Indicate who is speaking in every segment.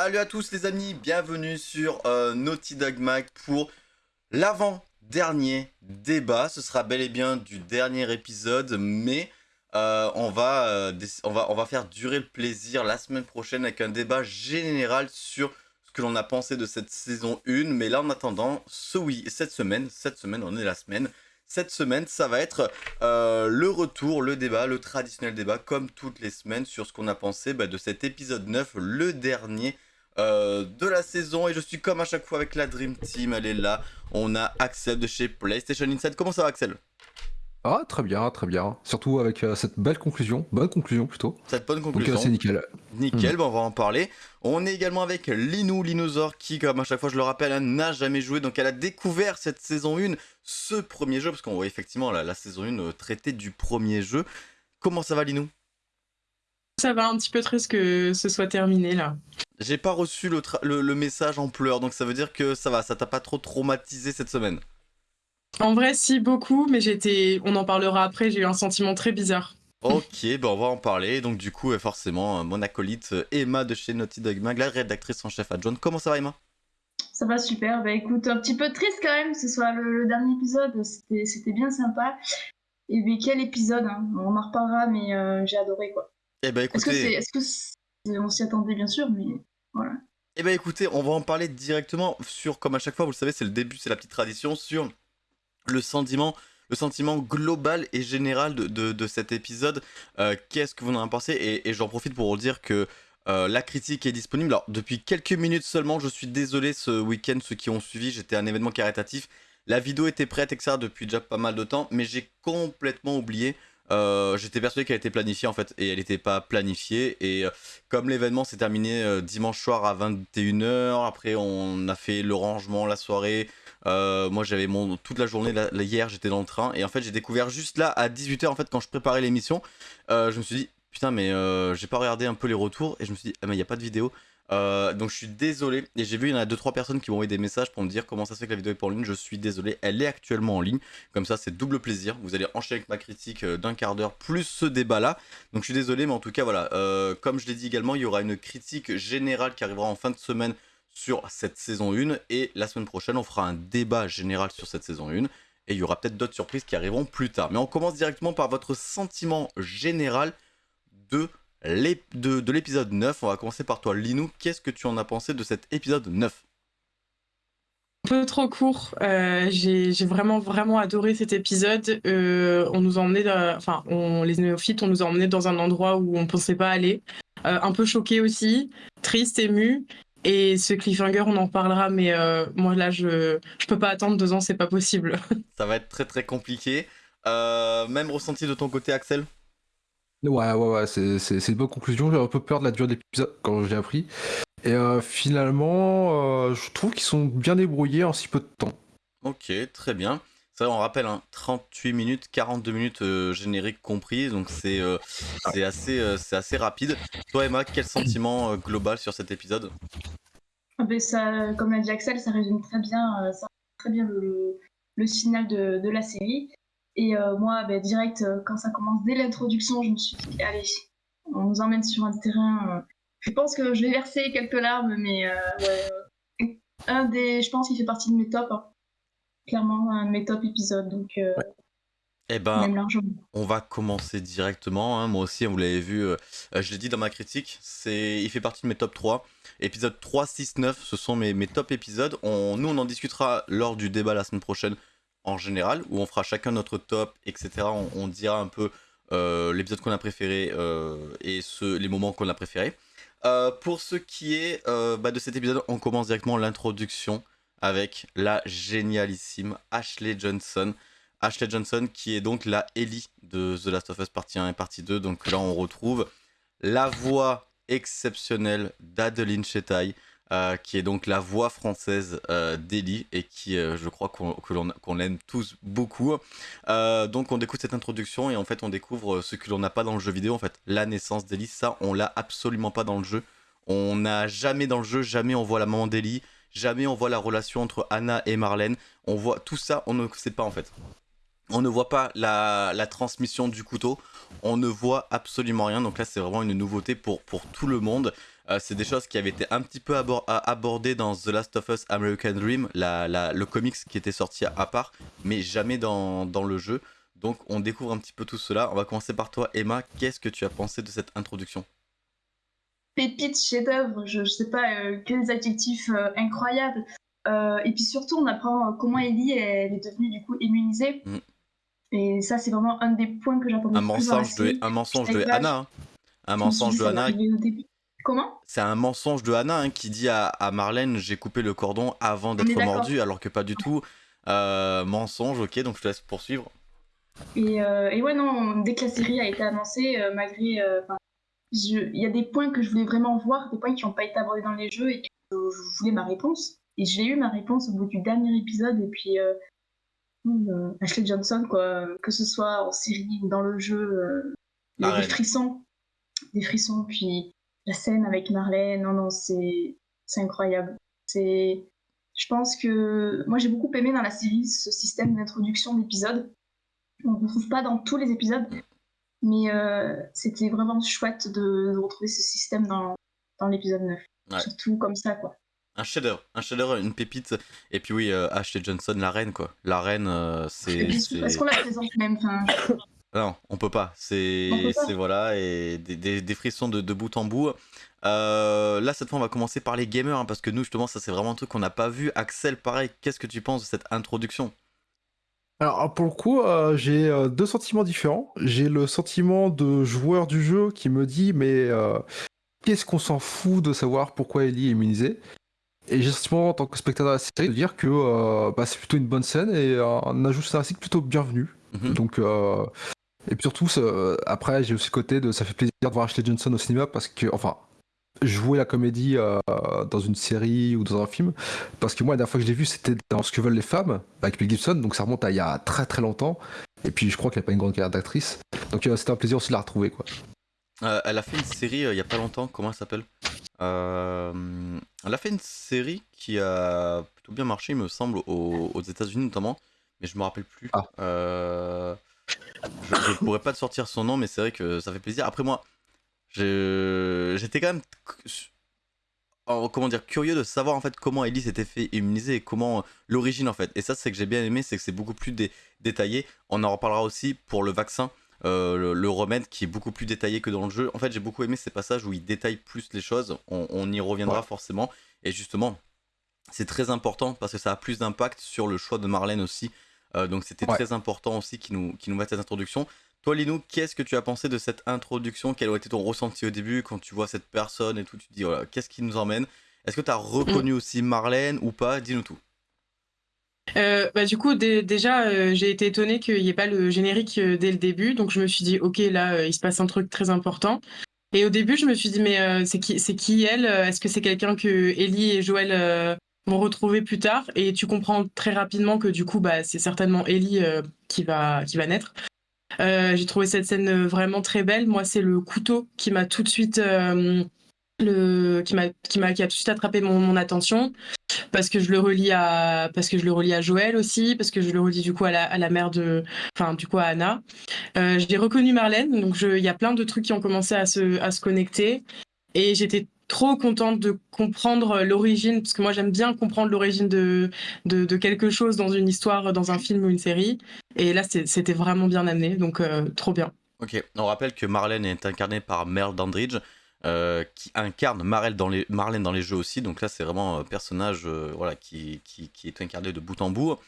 Speaker 1: Salut à tous les amis, bienvenue sur euh, Naughty Dog Mag pour l'avant-dernier débat. Ce sera bel et bien du dernier épisode, mais euh, on, va, euh, on, va, on va faire durer le plaisir la semaine prochaine avec un débat général sur ce que l'on a pensé de cette saison 1. Mais là en attendant, ce oui, cette semaine, cette semaine, on est la semaine, cette semaine, ça va être le retour, le débat, le traditionnel débat, comme toutes les semaines, sur ce qu'on a pensé bah, de cet épisode 9, le dernier euh, de la saison. Et je suis comme à chaque fois avec la Dream Team, elle est là. On a Axel de chez PlayStation Inside. Comment ça va Axel?
Speaker 2: Ah, très bien, très bien. Surtout avec euh, cette belle conclusion, bonne conclusion plutôt.
Speaker 1: Cette bonne conclusion.
Speaker 2: Donc c'est nickel.
Speaker 1: Nickel, hmm. on va en parler. On est également avec Linou, Linosaur, qui, comme à chaque fois je le rappelle, hein, n'a jamais joué. Donc elle a découvert cette saison 1, ce premier jeu, parce qu'on voit effectivement la, saison 1 euh, traiter du premier jeu. Comment ça va Linou
Speaker 3: Ça va un petit peu triste que ce soit terminé là.
Speaker 1: J'ai pas reçu le, le message en pleurs, donc ça veut dire que ça va, ça t'a pas trop traumatisé cette semaine
Speaker 3: en vrai, si, beaucoup, mais j'étais. On en parlera après, j'ai eu un sentiment très bizarre.
Speaker 1: Ok, ben on va en parler. Donc, du coup, forcément, mon acolyte Emma de chez Naughty Dog Mag, la rédactrice en chef adjointe. Comment ça va, Emma?
Speaker 4: Ça va super. Bah écoute, un petit peu triste quand même que ce soit le, dernier épisode. C'était bien sympa. Et mais quel épisode hein? On en reparlera, mais euh, j'ai adoré quoi.
Speaker 1: Eh ben écoutez.
Speaker 4: Est-ce que on s'y attendait bien sûr, mais voilà.
Speaker 1: Eh ben écoutez, on va en parler directement sur, comme à chaque fois, vous le savez, c'est le début, c'est la petite tradition, sur le sentiment, le sentiment global et général de, cet épisode. Euh, qu'est-ce que vous en pensez? Et, j'en profite pour vous dire que euh, la critique est disponible. Alors, depuis quelques minutes seulement, je suis désolé ce week-end, ceux qui ont suivi, j'étais à un événement caritatif. La vidéo était prête, etc. depuis déjà pas mal de temps, mais j'ai complètement oublié. Euh, j'étais persuadé qu'elle était planifiée en fait, et elle n'était pas planifiée. Et comme l'événement s'est terminé dimanche soir à 21h, après on a fait le rangement, la soirée, euh, moi, j'avais mon toute la journée hier, j'étais dans le train et en fait, j'ai découvert juste là à 18h en fait quand je préparais l'émission, euh, je me suis dit putain mais euh, j'ai pas regardé un peu les retours et je me suis dit ah mais il y a pas de vidéo. Donc je suis désolé et j'ai vu il y en a 2-3 personnes qui m'ont envoyé des messages pour me dire comment ça se fait que la vidéo est en ligne. Je suis désolé, elle est actuellement en ligne. Comme ça c'est double plaisir. Vous allez enchaîner avec ma critique d'un quart d'heure plus ce débat là. Donc je suis désolé mais en tout cas voilà. comme je l'ai dit également, il y aura une critique générale qui arrivera en fin de semaine sur cette saison 1 et la semaine prochaine on fera un débat général sur cette saison 1 et il y aura peut-être d'autres surprises qui arriveront plus tard. Mais on commence directement par votre sentiment général de l'épisode 9. On va commencer par toi Linou, qu'est-ce que tu en as pensé de cet épisode 9
Speaker 3: un peu trop court. Euh, j'ai vraiment vraiment adoré cet épisode. Euh, on nous a emmené, enfin, on, les néophytes, on nous a dans un endroit où on pensait pas aller. Euh, un peu choqué aussi, triste, ému. Et ce cliffhanger, on en parlera, mais moi là, je je peux pas attendre deux ans, c'est pas possible.
Speaker 1: Ça va être très très compliqué. Même ressenti de ton côté, Axel?
Speaker 2: Ouais, ouais, ouais, c'est une bonne conclusion. J'ai un peu peur de la durée de l'épisode quand j'ai appris. Et euh, finalement, je trouve qu'ils sont bien débrouillés en si peu de temps.
Speaker 1: Ok, très bien. Ça, on rappelle, 38 hein, minutes, 42 minutes euh, générique compris, donc c'est euh, assez, euh, assez rapide. Toi, Emma, quel sentiment global sur cet épisode?
Speaker 4: Ah ben, ça, Comme l'a dit Axel, ça résume très bien, ça très bien le, le signal de, de, la série. Et moi, ben, direct, quand ça commence dès l'introduction, je me suis dit, allez, on nous emmène sur un terrain. je pense que je vais verser quelques larmes, mais un des, je pense qu'il fait partie de mes tops. Hein clairement un de mes top épisodes. Donc, euh,
Speaker 1: eh ben, on va commencer directement. Hein. Moi aussi, vous l'avez vu, euh, euh, je l'ai dit dans ma critique, c'est, il fait partie de mes top 3. Épisode 3, 6, 9, ce sont mes, mes top épisodes. On, nous, on en discutera lors du débat la semaine prochaine en général, où on fera chacun notre top, etc. On, dira un peu l'épisode qu'on a préféré et ce, les moments qu'on a préférés. pour ce qui est bah, de cet épisode, on commence directement l'introduction avec la génialissime Ashley Johnson. Ashley Johnson qui est donc la Ellie de The Last of Us partie 1 et partie 2. Donc là on retrouve la voix exceptionnelle d'Adeline Chetaille. Euh, qui est donc la voix française euh, d'Ellie et qui, euh, je crois qu'on aime tous beaucoup. donc on découvre cette introduction et en fait on découvre ce que l'on n'a pas dans le jeu vidéo, en fait la naissance d'Ellie, ça on l'a absolument pas dans le jeu. On n'a jamais dans le jeu, jamais on voit la maman d'Ellie, Jamais on voit la relation entre Anna et Marlène. On voit tout ça, on ne sait pas en fait. On ne voit pas la, transmission du couteau. On ne voit absolument rien. Donc là, c'est vraiment une nouveauté pour, pour tout le monde. Euh, c'est des choses qui avaient été un petit peu abor- abordées dans The Last of Us American Dream, la, la- le comics qui était sorti à part, mais jamais dans, dans le jeu. Donc on découvre un petit peu tout cela. On va commencer par toi, Emma. Qu'est-ce que tu as pensé de cette introduction?
Speaker 4: Pépite, chef-d'œuvre, je, je sais pas, euh, que des adjectifs euh, incroyables. Euh, et puis surtout, on apprend comment Ellie elle est devenue du coup immunisée.
Speaker 1: Mm.
Speaker 4: Et ça, c'est vraiment un des points que j'attendais
Speaker 1: Un mensonge de,
Speaker 4: série.
Speaker 1: un mensonge de Anna. hein. Un mensonge de Anna.
Speaker 4: Comment
Speaker 1: C'est un mensonge de Anna hein, qui dit à, à Marlène j'ai coupé le cordon avant d'être mordu, alors que pas du tout. Euh, mensonge, ok, donc je te laisse poursuivre.
Speaker 4: et, euh, et ouais, non, dès que la série a été annoncée, euh, malgré. Il y a des points que je voulais vraiment voir, des points qui n'ont pas été abordés dans les jeux et que je, je voulais ma réponse. Et j'ai eu ma réponse au bout du dernier épisode. Et puis, Ashley Johnson, quoi, que ce soit en série ou dans le jeu, il y a des frissons. Des frissons. Puis la scène avec Marlène, non, non, c'est incroyable. C'est. Je pense que moi j'ai beaucoup aimé dans la série ce système d'introduction d'épisodes. On ne retrouve pas dans tous les épisodes, mais euh, c'était vraiment chouette de, de retrouver ce système dans, dans l'épisode 9.
Speaker 1: Ouais.
Speaker 4: Surtout comme ça, quoi.
Speaker 1: Un chef-d'œuvre, un chef-d'œuvre, une pépite. Et puis oui, euh, Ashley Johnson, la reine quoi. La reine, euh, c'est.
Speaker 4: Est-ce qu'on la présente même
Speaker 1: Non, on peut pas. C'est,
Speaker 4: On peut pas.
Speaker 1: c'est voilà, et des, des- des frissons de, de bout en bout. Euh, là, cette fois, on va commencer par les gamers, hein, parce que nous, justement, ça, c'est vraiment un truc qu'on n'a pas vu. Axel, pareil, qu'est-ce que tu penses de cette introduction?
Speaker 2: Alors pour le coup, euh, j'ai euh, deux sentiments différents. J'ai le sentiment de joueur du jeu qui me dit mais euh, qu'est-ce qu'on s'en fout de savoir pourquoi Ellie est immunisée? Et j'ai le sentiment en tant que spectateur de la série de dire que euh, bah, c'est plutôt une bonne scène et euh, un ajout scénaristique plutôt bienvenu.
Speaker 1: Mhm.
Speaker 2: Donc euh, et puis surtout ça- après j'ai aussi le côté de ça fait plaisir de voir Ashley Johnson au cinéma parce que enfin jouer la comédie euh, dans une série ou dans un film. Parce que moi la dernière fois que je l'ai vu c'était dans Ce que veulent les femmes avec Mel Gibson. Donc ça remonte à il y a très très longtemps. Et puis je crois qu'elle n'a pas une grande carrière d'actrice. Donc euh, c'était un plaisir aussi de la retrouver quoi.
Speaker 1: Euh, Elle a fait une série euh, il y a pas longtemps, comment elle s'appelle? Euh, Elle a fait une série qui a plutôt bien marché, il me semble, aux, aux États-Unis notamment, mais je me rappelle plus.
Speaker 2: Ah.
Speaker 1: Euh, Je, je pourrais pas te sortir son nom, mais c'est vrai que ça fait plaisir. Après moi, j'étais quand même comment dire curieux de savoir en fait comment Ellie s'était fait immuniser et comment l'origine en fait. Et ça, c'est que j'ai bien aimé, c'est que c'est beaucoup plus dé- détaillé. On en reparlera aussi pour le vaccin. euh, le, le remède qui est beaucoup plus détaillé que dans le jeu. En fait, j'ai beaucoup aimé ces passages où il détaille plus les choses. On, on y reviendra
Speaker 2: Ouais.
Speaker 1: forcément. Et justement, c'est très important parce que ça a plus d'impact sur le choix de Marlène aussi. Euh, donc c'était
Speaker 2: Ouais.
Speaker 1: très important aussi qu'il nous, qu'il nous mette cette introduction. Toi, Linou, qu'est-ce que tu as pensé de cette introduction? Quel a été ton ressenti au début quand tu vois cette personne et tout? Tu te dis, voilà, qu'est-ce qui nous emmène? Est-ce que tu as reconnu aussi Marlène ou pas? Dis-nous tout.
Speaker 3: Euh, bah, du coup, dé- déjà, euh, j'ai été étonnée qu'il n'y ait pas le générique euh, dès le début. Donc, je me suis dit, OK, là, euh, il se passe un truc très important. Et au début, je me suis dit, mais euh, c'est qui, c'est qui elle? Est-ce que c'est quelqu'un que Ellie et Joël retrouver plus tard Et tu comprends très rapidement que du coup, bah, c'est certainement Ellie euh, qui, va, qui va naître. Euh, j'ai trouvé cette scène euh, vraiment très belle. Moi, c'est le couteau qui m'a tout de suite. le, qui m'a qui m'a qui a tout de suite attrapé mon, attention parce que je le relie à parce que je le relie à Joël aussi parce que je le relie du coup à la, à la mère de enfin du coup à Anna euh, j'ai reconnu Marlène donc il y a plein de trucs qui ont commencé à se à se connecter et j'étais trop contente de comprendre l'origine parce que moi j'aime bien comprendre l'origine de, quelque chose dans une histoire dans un film ou une série et là c'était vraiment bien amené donc euh, trop bien
Speaker 1: Ok, on rappelle que Marlène est incarnée par Merle Dandridge, euh, qui incarne Marlène dans, les, Marlène dans les jeux aussi. Donc là, c'est vraiment un personnage euh, voilà, qui, qui, est incarné de bout en bout.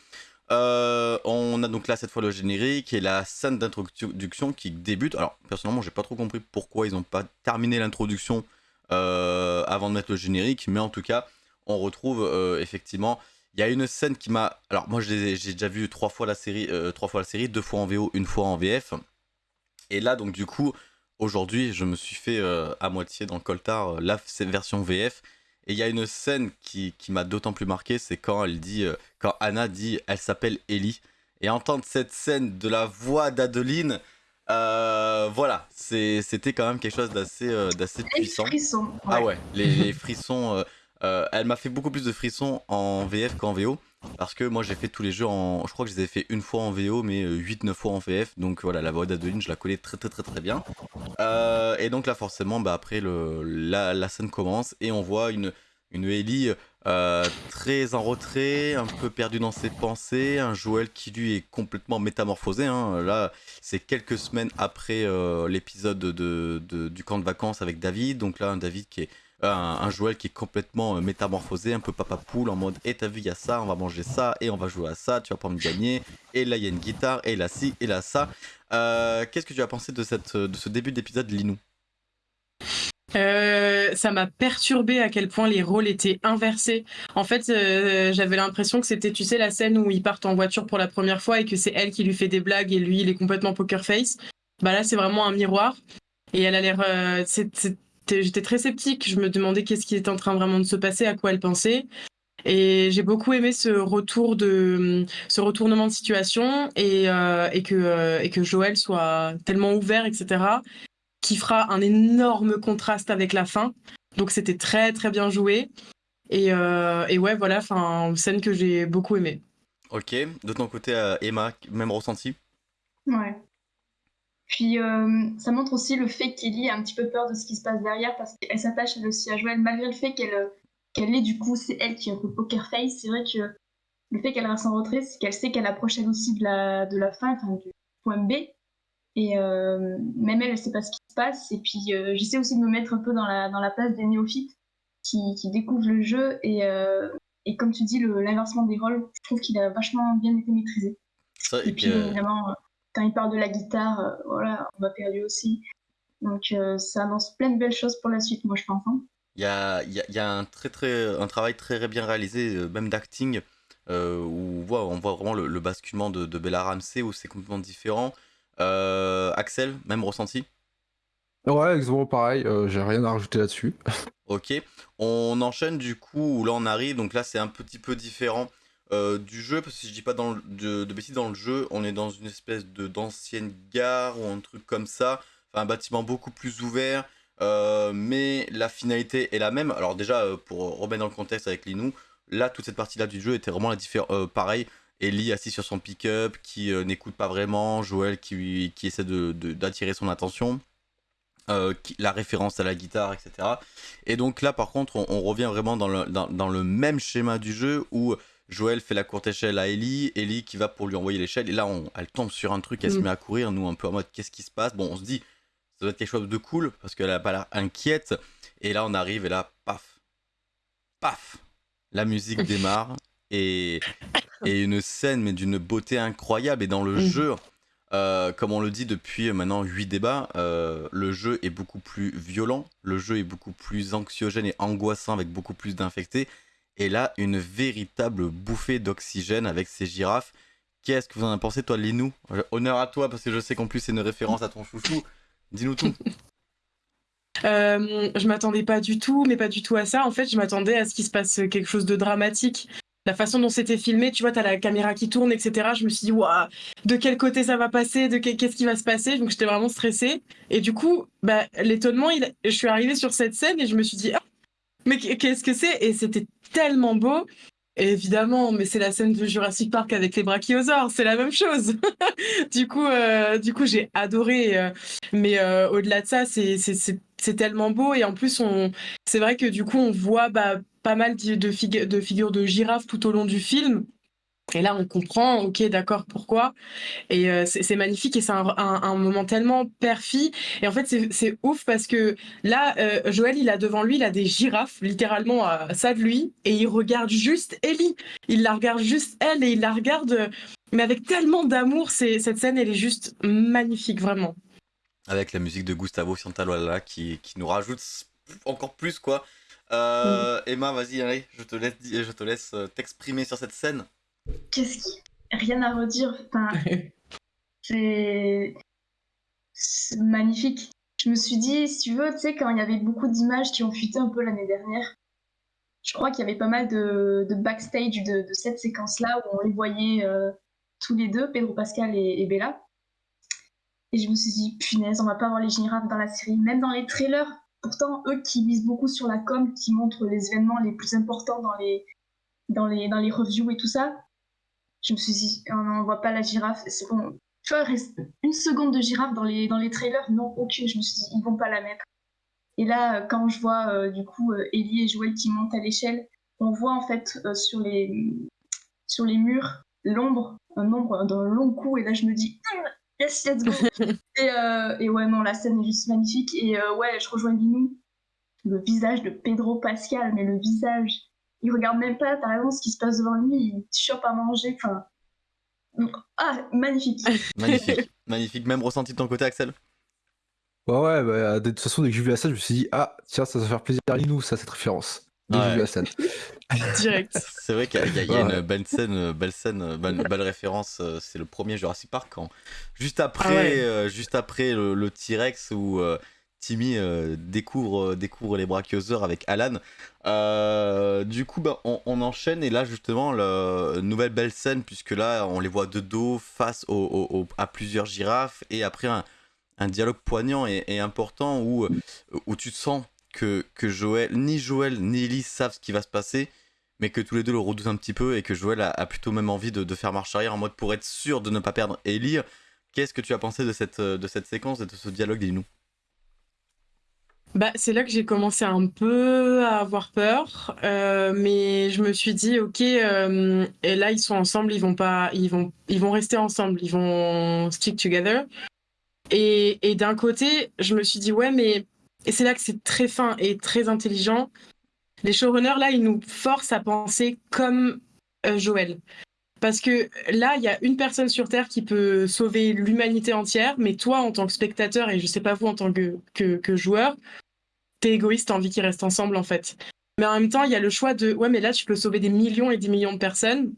Speaker 1: On a donc là cette fois le générique et la scène d'introduction qui débute. Alors personnellement, j'ai pas trop compris pourquoi ils n'ont pas terminé l'introduction euh, avant de mettre le générique, mais en tout cas, on retrouve euh, effectivement. Il y a une scène qui m'a. Alors moi, j'ai déjà vu trois fois la série, euh, trois fois la série, deux fois en VO, une fois en VF. Et là, donc du coup, aujourd'hui, je me suis fait à moitié dans le coltard la version VF. Et il y a une scène qui, qui m'a d'autant plus marqué, c'est quand elle dit, quand Anna dit, elle s'appelle Ellie. Et entendre cette scène de la voix d'Adeline, euh, voilà, c'était quand même quelque chose d'assez euh, d'assez
Speaker 4: Les
Speaker 1: puissant.
Speaker 4: frissons.
Speaker 1: Ah ouais, les, les frissons. euh, elle m'a fait beaucoup plus de frissons en VF qu'en VO. Parce que moi j'ai fait tous les jeux en. Je crois que je les ai fait une fois en VO, mais 8-9 fois en VF. Donc voilà, la voix d'Adeline, je la connais très très très très bien. Et donc là, forcément, bah, après, le, la, scène commence et on voit une, une Ellie euh, très en retrait, un peu perdue dans ses pensées. Un Joël qui lui est complètement métamorphosé. Hein. Là, c'est quelques semaines après l'épisode de, de, du camp de vacances avec David. Donc là, un David qui est un, Joël qui est complètement euh, métamorphosé, un peu papa poule en mode et eh, t'as vu il y a ça, on va manger ça et on va jouer à ça, tu vas pas me gagner et là il y a une guitare et là ci et là ça. Euh, qu'est-ce que tu as pensé de, de ce début d'épisode Linou?
Speaker 3: Euh, ça m'a perturbé à quel point les rôles étaient inversés. En fait, j'avais l'impression que c'était, tu sais, la scène où ils partent en voiture pour la première fois et que c'est elle qui lui fait des blagues et lui, il est complètement poker face. Bah là, c'est vraiment un miroir. Et elle a l'air, j'étais très sceptique. Je me demandais qu'est-ce qui était en train vraiment de se passer, à quoi elle pensait. Et j'ai beaucoup aimé ce retour de ce retournement de situation et, euh, et, que, euh, et que Joël soit tellement ouvert, etc., qui fera un énorme contraste avec la fin. Donc c'était très très bien joué. Et, euh, et ouais, voilà, enfin, scène que j'ai beaucoup aimée.
Speaker 1: Ok, de ton côté, Emma, même ressenti?
Speaker 4: Ouais. Puis euh, ça montre aussi le fait qu'Ellie a un petit peu peur de ce qui se passe derrière parce qu'elle s'attache elle aussi à Joël malgré le fait qu'elle euh, qu'elle est du coup c'est elle qui est un peu poker face. C'est vrai que le fait qu'elle reste en retrait, c'est qu'elle sait qu'elle approche elle aussi de la de la fin, enfin du point B. Et euh, même elle, elle sait pas ce qui se passe. Et puis j'essaie aussi de me mettre un peu dans la dans la place des néophytes qui, qui découvrent le jeu et et comme tu dis, l'inversement des rôles, je trouve qu'il a vachement bien été maîtrisé. et, puis, évidemment, quand il parle de la guitare, euh, voilà, on m'a perdu aussi. Donc euh, ça annonce plein de belles choses pour la suite, moi je pense. Hein.
Speaker 1: Il y a, y a, un, très, très, un travail très bien réalisé, euh, même d'acting, où on voit, on voit vraiment le, basculement de, Bella Ramsey, où c'est complètement différent. Axel, même ressenti?
Speaker 2: Ouais, exactement pareil, j'ai rien à rajouter là-dessus.
Speaker 1: ok, on enchaîne du coup, où là on arrive, donc là c'est un petit peu différent. Euh, du jeu, parce que si je dis pas dans de, de bêtises dans le jeu, on est dans une espèce de d'ancienne gare ou un truc comme ça, enfin, un bâtiment beaucoup plus ouvert, euh, mais la finalité est la même. Alors déjà, euh, pour remettre dans le contexte avec Linou, là, toute cette partie-là du jeu était vraiment la différence. pareil, Ellie assis sur son pick-up, qui n'écoute pas vraiment, Joël qui, qui essaie d'attirer de, son attention. la référence à la guitare, etc. Et donc là, par contre, on, revient vraiment dans le, dans, dans le, même schéma du jeu où Joël fait la courte échelle à Ellie, Ellie qui va pour lui envoyer l'échelle, et là on, elle tombe sur un truc, elle se mm. met à courir, nous un peu en mode qu'est-ce qui se passe? Bon, on se dit, ça doit être quelque chose de cool, parce qu'elle a pas l'air inquiète, et là on arrive, et là, paf, paf, la musique démarre, et, et une scène, mais d'une beauté incroyable, et dans le mm. jeu, euh, comme on le dit depuis maintenant 8 débats, euh, le jeu est beaucoup plus violent, le jeu est beaucoup plus anxiogène et angoissant avec beaucoup plus d'infectés. Et là, une véritable bouffée d'oxygène avec ces girafes. Qu'est-ce que vous en pensé, toi, Linou? Honneur à toi, parce que je sais qu'en plus, c'est une référence à ton chouchou. Dis-nous tout.
Speaker 3: Euh, je m'attendais pas du tout, mais pas du tout à ça. En fait, je m'attendais à ce qu'il se passe quelque chose de dramatique. La façon dont c'était filmé, tu vois, t'as la caméra qui tourne, etc. Je me suis dit, waouh, de quel côté ça va passer, de qu'est-ce qui va se passer? Donc j'étais vraiment stressée. Et du coup, bah, l'étonnement, je suis arrivée sur cette scène et je me suis dit, ah, mais qu'est-ce que c'est? Et c'était tellement beau. évidemment, mais c'est la scène de Jurassic Park avec les brachiosaures, c'est la même chose. du coup, euh, du coup, j'ai adoré. Euh, mais euh, au-delà de ça, c'est tellement beau et en plus, c'est vrai que du coup, on voit bah, pas mal de, figures de girafes tout au long du film. Et là, on comprend, ok, d'accord, pourquoi. Et euh, c'est magnifique et c'est un, moment tellement perfi. Et en fait, c'est ouf parce que là, euh, Joël, il a devant lui, il a des girafes, littéralement à ça de lui, et il regarde juste Ellie. Il la regarde juste elle et il la regarde, mais avec tellement d'amour. Cette scène, elle est juste magnifique, vraiment.
Speaker 1: Avec la musique de Gustavo Santaolalla qui nous rajoute encore plus, quoi. Euh, mm. Emma, vas-y, allez, je te laisse, je te laisse t'exprimer sur cette scène.
Speaker 4: Qu'est-ce qui. Rien à redire. c'est. magnifique. Je me suis dit, si tu veux, tu sais, quand il y avait beaucoup d'images qui ont fuité un peu l'année dernière, je crois qu'il y avait pas mal de, backstage de, cette séquence-là où on les voyait euh, tous les deux, Pedro Pascal et, Bella. Et je me suis dit, punaise, on va pas avoir les girafes dans la série. Même dans les trailers, pourtant, eux qui misent beaucoup sur la com, qui montrent les événements les plus importants dans les, dans les, dans les reviews et tout ça, je me suis dit, on n'en voit pas la girafe. C'est bon. Une seconde de girafe dans les, dans les trailers, non, aucune. Je me suis dit, ils vont pas la mettre. Et là, quand je vois euh, du coup euh, Ellie et Joël qui montent à l'échelle, on voit en fait euh, sur, les, sur les murs l'ombre, un ombre d'un long coup. Et là, je me dis, yes, let's go. et, et, ouais, non, la scène est juste magnifique. Et ouais, je rejoins Guinou. Le visage de Pedro Pascal, mais le visage, il regarde même pas, t'as raison, ce qui se passe devant lui, il chope à manger. Enfin, ah, magnifique.
Speaker 1: magnifique, magnifique. Même ressenti de ton côté, Axel?
Speaker 2: Ouais, ouais, bah, de toute façon, dès que j'ai vu la scène, je me suis dit, ah, tiens, ça va faire plaisir à nous, ça, cette référence. La scène.
Speaker 3: Direct.
Speaker 1: C'est vrai qu'il y, a, une belle scène, belle scène, belle, référence. Euh, c'est le premier Jurassic Park quand juste après, ah euh, juste après le, T-Rex où euh, Timmy découvre, découvre les braqueuseurs avec Alan. du coup, bah, on, enchaîne et là justement, la nouvelle belle scène puisque là, on les voit de dos face à plusieurs girafes et après un un dialogue poignant et, important où, où tu sens que, Joël, ni Joël ni Ellie savent ce qui va se passer, mais que tous les deux le redoutent un petit peu et que Joël a, plutôt même envie de, faire marche arrière en mode pour être sûr de ne pas perdre Ellie. Qu'est-ce que tu as pensé de cette, de cette séquence et de ce dialogue, dis-nous?
Speaker 3: Bah, c'est là que j'ai commencé un peu à avoir peur, euh, mais je me suis dit ok, euh, et là ils sont ensemble, ils vont pas, ils vont, ils vont rester ensemble, ils vont stick together. Et, d'un côté, je me suis dit, ouais, mais. Et c'est là que c'est très fin et très intelligent. Les showrunners, là, ils nous forcent à penser comme euh, Joël. Parce que là, il y a une personne sur Terre qui peut sauver l'humanité entière, mais toi, en tant que spectateur, et je sais pas vous en tant que, que, joueur, t'es égoïste, t'as envie qu'ils restent ensemble, en fait. Mais en même temps, il y a le choix de, ouais, mais là, tu peux sauver des millions et des millions de personnes.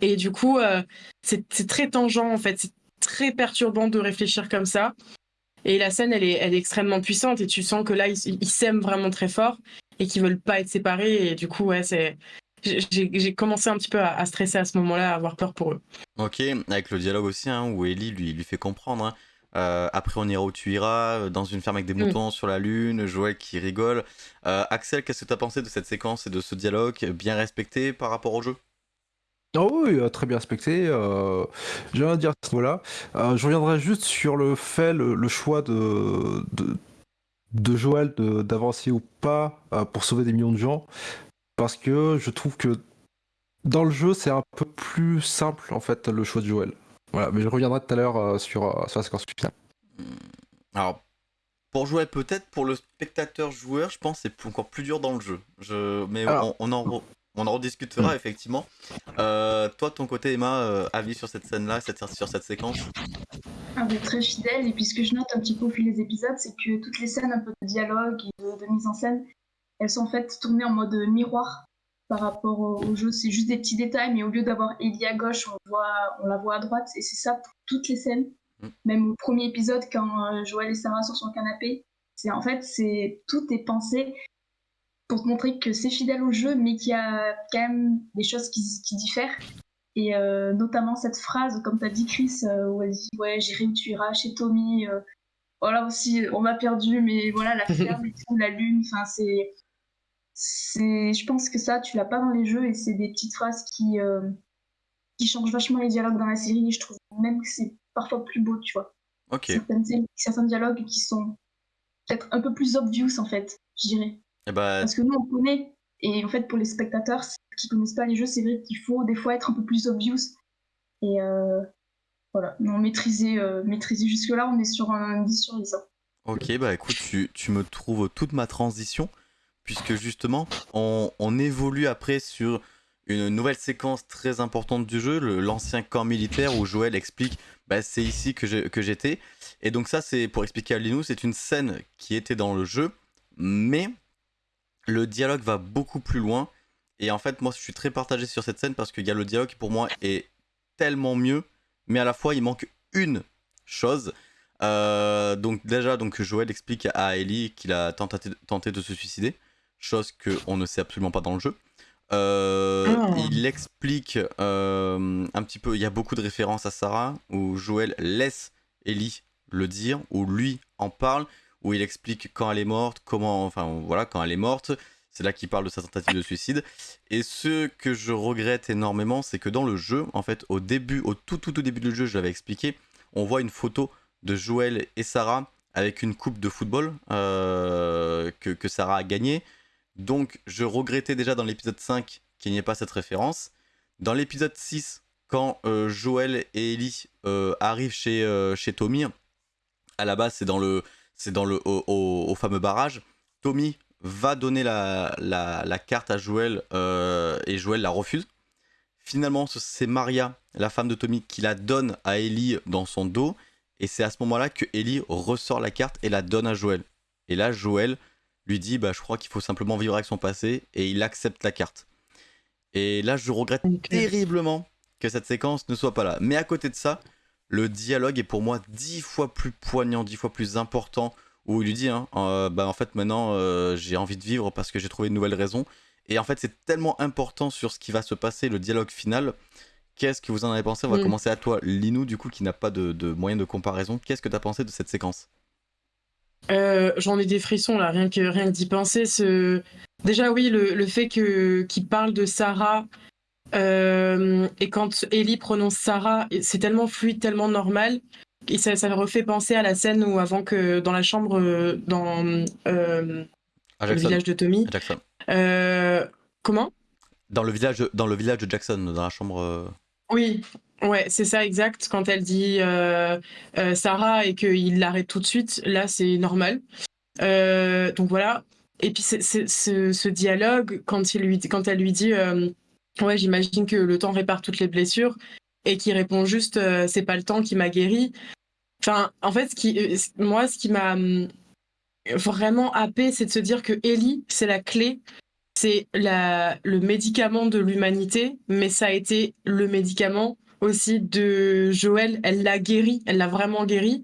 Speaker 3: Et du coup, euh, c'est très tangent, en fait très perturbant de réfléchir comme ça. Et la scène, elle est, elle est extrêmement puissante et tu sens que là, ils s'aiment vraiment très fort et qu'ils veulent pas être séparés. Et du coup, ouais, c'est. J'ai commencé un petit peu à, stresser à ce moment-là, à avoir peur pour eux.
Speaker 1: Ok, avec le dialogue aussi, hein, où Ellie lui, lui fait comprendre. Hein. Euh, après, on ira où tu iras, euh, dans une ferme avec des mm. moutons sur la lune, Joël qui rigole. Euh, Axel, qu'est-ce que tu as pensé de cette séquence et de ce dialogue bien respecté par rapport au jeu?
Speaker 2: Oh oui, très bien respecté. Euh, J'ai rien à dire à ce niveau-là. Euh, je reviendrai juste sur le fait, le, choix de, de, Joël d'avancer ou pas euh, pour sauver des millions de gens. Parce que je trouve que dans le jeu, c'est un peu plus simple, en fait, le choix de Joël. Voilà, mais je reviendrai tout à l'heure sur, sur la séquence finale.
Speaker 1: Hmm. Alors, pour jouer peut-être, pour le spectateur joueur, je pense que c'est encore plus dur dans le jeu. Je... Mais on, on, en, on en rediscutera mm. effectivement. Euh, toi, de ton côté, Emma, euh, avis sur cette scène-là, sur cette séquence?
Speaker 4: Ah, Très fidèle, et puis ce que je note un petit peu au fil des épisodes, c'est que toutes les scènes un peu de dialogue et de, mise en scène, elles sont en fait tournées en mode miroir par rapport au, jeu. C'est juste des petits détails, mais au lieu d'avoir Ellie à gauche, on, voit, on la voit à droite, et c'est ça pour toutes les scènes. Mm. Même au premier épisode, quand euh, Joël et Sarah sont sur son canapé, c'est en fait, c'est tout est pensé pour te montrer que c'est fidèle au jeu, mais qu'il y a quand même des choses qui, diffèrent. Et euh, notamment cette phrase, comme tu as dit Chris, euh, où elle dit Ouais, j'irai où tu iras chez Tommy. Euh, voilà aussi, on m'a perdu, mais voilà, la ferme et tout, la lune, enfin, c'est. c'est je pense que ça, tu l'as pas dans les jeux et c'est des petites phrases qui, qui changent vachement les dialogues dans la série. je trouve même que c'est parfois plus beau, tu vois.
Speaker 1: Ok.
Speaker 4: certains dialogues qui sont peut-être un peu plus obvious, en fait, je dirais.
Speaker 1: Eh ben,
Speaker 4: Parce que nous, on connaît. Et en fait, pour les spectateurs qui connaissent pas les jeux, c'est vrai qu'il faut des fois être un peu plus obvious. Et euh, voilà, non, maîtriser, euh, maîtriser jusque-là, on est sur un 10 sur 10. Hein.
Speaker 1: Ok, bah écoute, tu, tu, me trouves toute ma transition, puisque justement, on, on, évolue après sur une nouvelle séquence très importante du jeu, l'ancien camp militaire où Joël explique bah, c'est ici que j'étais. Et donc, ça, c'est pour expliquer à Linus, c'est une scène qui était dans le jeu, mais le dialogue va beaucoup plus loin. Et en fait, moi, je suis très partagé sur cette scène parce qu'il y a le dialogue qui, pour moi, est tellement mieux, mais à la fois, il manque une chose. Euh, donc déjà, donc Joël explique à Ellie qu'il a tenté, de se suicider, chose qu'on ne sait absolument pas dans le jeu. Euh, ah. Il explique euh, un petit peu, il y a beaucoup de références à Sarah, où Joël laisse Ellie le dire, où lui en parle, où il explique quand elle est morte, comment, enfin voilà, quand elle est morte. C'est là qu'il parle de sa tentative de suicide. Et ce que je regrette énormément, c'est que dans le jeu, en fait, au début, au tout tout tout début du jeu, je l'avais expliqué, on voit une photo de Joël et Sarah avec une coupe de football euh, que, que Sarah a gagnée. Donc je regrettais déjà dans l'épisode 5 qu'il n'y ait pas cette référence. Dans l'épisode 6, quand euh, Joël et Ellie euh, arrivent chez, chez Tommy, à la base c'est dans le, c'est dans le au, au- au fameux barrage, Tommy va donner la, la, la carte à Joël euh, et Joël la refuse. Finalement, ce- c'est Maria, la femme de Tommy, qui la donne à Ellie dans son dos. Et c'est à ce moment-là que Ellie ressort la carte et la donne à Joël. Et là, Joël lui dit bah, Je crois qu'il faut simplement vivre avec son passé. Et il accepte la carte. Et là, je regrette terriblement que cette séquence ne soit pas là. Mais à côté de ça, le dialogue est pour moi dix fois plus poignant, dix fois plus important. Où il lui dit hein, euh, bah, En fait, maintenant, euh, j'ai envie de vivre parce que j'ai trouvé une nouvelle raison. Et en fait, c'est tellement important sur ce qui va se passer, le dialogue final. Qu'est-ce que vous en avez pensé? On va
Speaker 3: Mm.
Speaker 1: commencer à toi, Linou, du coup, qui n'a pas de, de moyen de comparaison. Qu'est-ce que tu as pensé de cette séquence?
Speaker 3: Euh, J'en ai des frissons là, rien que, rien que d'y penser. Ce... Déjà, oui, le, le fait que- qu'il parle de Sarah euh, et quand Ellie prononce Sarah, c'est tellement fluide, tellement normal. Et ça, ça me refait penser à la scène où, avant que dans la chambre, euh, dans euh, le village de Tommy.
Speaker 1: Jackson.
Speaker 3: Euh, comment?
Speaker 1: Dans le, village, dans le village de Jackson, dans la chambre.
Speaker 3: Oui, ouais, c'est ça exact. Quand elle dit Sarah et qu'il l'arrête tout de suite, là c'est normal. Donc voilà. Et puis ce, ce dialogue, quand, il lui, quand elle lui dit Ouais, j'imagine que le temps répare toutes les blessures, et qui répond juste euh, C'est pas le temps qui m'a guéri. Enfin, en fait, euh, moi, ce qui m'a hum, vraiment happé, c'est de se dire que Ellie, c'est la clé c'est le médicament de l'humanité, mais ça a été le médicament aussi de Joël. Elle l'a guéri, elle l'a vraiment guéri.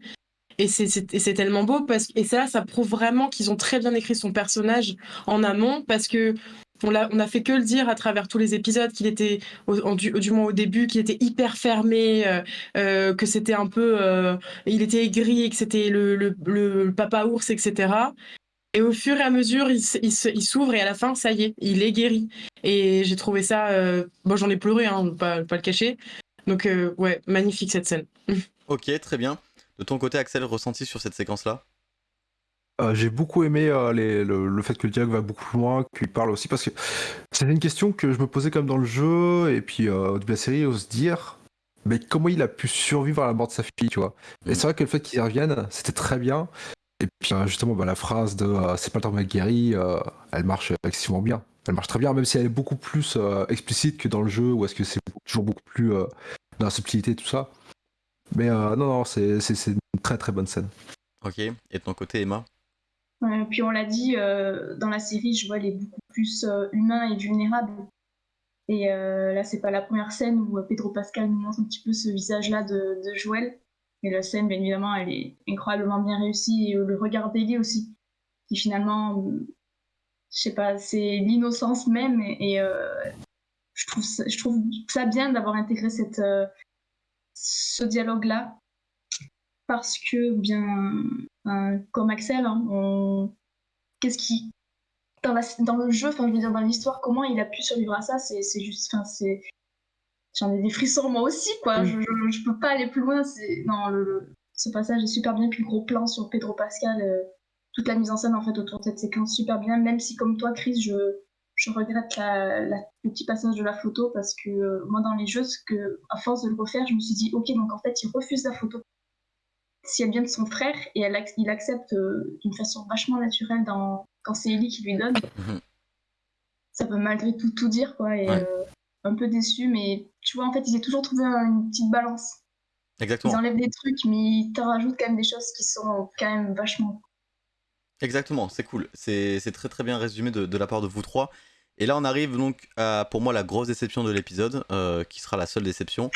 Speaker 3: Et c'est tellement beau parce que et ça, ça prouve vraiment qu'ils ont très bien écrit son personnage en amont parce que on a, fait que le dire à travers tous les épisodes qu'il était, au, du, du moins au début, qu'il était hyper fermé, euh, euh, que c'était un peu, euh, il était aigri, que c'était le, le, papa ours, etc. Et au fur et à mesure, il, s'ouvre et à la fin, ça y est, il est guéri. Et j'ai trouvé ça. Bon, j'en ai pleuré, hein, pas, pas le cacher. Donc, ouais, magnifique cette scène.
Speaker 1: Ok, très bien. De ton côté, Axel, ressenti sur cette séquence-là?
Speaker 2: Euh, j'ai beaucoup aimé euh, les- le, le fait que le dialogue va beaucoup plus loin, qu'il parle aussi, parce que c'était une question que je me posais comme dans le jeu, et puis euh, au début de la série, ose dire, mais comment il a pu survivre à la mort de sa fille, tu vois. Et
Speaker 1: Mhm.
Speaker 2: c'est vrai que le fait qu'il revienne, c'était très bien. Et puis justement, bah, la phrase de c'est pas le temps de guéri, elle marche excessivement bien. Elle marche très bien, même si elle est beaucoup plus explicite que dans le jeu, ou est-ce que c'est toujours beaucoup plus dans la subtilité, tout ça. Mais non, non, c'est une très très bonne scène.
Speaker 1: Ok. Et de ton côté, Emma?
Speaker 4: Puis on l'a dit, euh, dans la série, Joël est beaucoup plus euh, humain et vulnérable. Et euh, là, c'est pas la première scène où euh, Pedro Pascal nous montre un petit peu ce visage-là de, Joël. Et la scène, bien évidemment, elle est incroyablement bien réussie. Et euh, le regard d'Ellie aussi, qui finalement, euh, je sais pas, c'est l'innocence même. Et, euh, je, trouve ça, bien d'avoir intégré euh, ce dialogue-là. Parce que, bien, euh, comme Axel, hein, on... qu'est-ce qui. Dans, la- dans le jeu, enfin, je veux dire, dans l'histoire, comment il a pu survivre à ça C'est juste. Enfin, c'est. J'en ai des frissons moi aussi, quoi.
Speaker 3: Mm.
Speaker 4: Je, je, je peux pas aller plus loin. c'est- Non, le, le- ce passage est super bien. Puis le gros plan sur Pedro Pascal, euh, toute la mise en scène en fait autour de cette séquence, super bien. Même si, comme toi, Chris, je, je regrette la, la- le petit passage de la photo parce que euh, moi, dans les jeux, ce que, à force de le refaire, je me suis dit, ok, donc en fait, il refuse la photo si elle vient de son frère et elle, il accepte euh, d'une façon vachement naturelle dans, quand c'est Ellie qui lui donne,
Speaker 1: Mhm.
Speaker 4: ça peut malgré tout tout dire quoi. Et
Speaker 1: Ouais.
Speaker 4: euh, un peu déçu, mais tu vois, en fait, ils ont toujours trouvé un- une petite balance. Ils
Speaker 1: Exactement.
Speaker 4: enlèvent des trucs, mais ils te rajoutent quand même des choses qui sont quand même vachement.
Speaker 1: Exactement, c'est cool. C'est très très bien résumé de, de la part de vous trois. Et là, on arrive donc à, pour moi, la grosse déception de l'épisode, euh, qui sera la seule déception.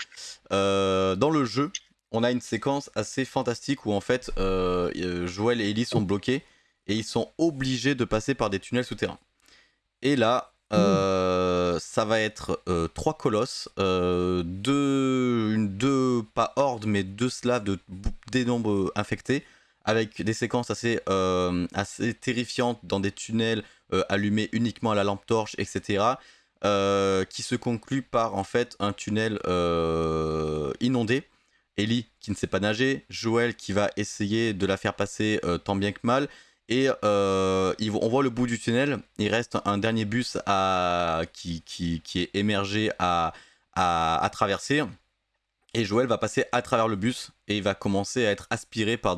Speaker 1: Dans le jeu, on a une séquence assez fantastique où en fait, euh, euh, Joël et Ellie sont bloqués et ils sont obligés de passer par des tunnels souterrains. Et là, euh, ça va être euh, trois colosses, deux, une, deux, pas hordes, mais deux slaves de bou- d'énormes infectés, avec des séquences assez, assez terrifiantes dans des tunnels allumés uniquement à la lampe torche, etc. qui se conclut par en fait un tunnel inondé. Ellie qui ne sait pas nager, Joël qui va essayer de la faire passer euh, tant bien que mal. Et euh, on voit le bout du tunnel, il reste un dernier bus qui, est émergé à, traverser. Et Joël va passer à travers le bus et il va commencer à être aspiré par,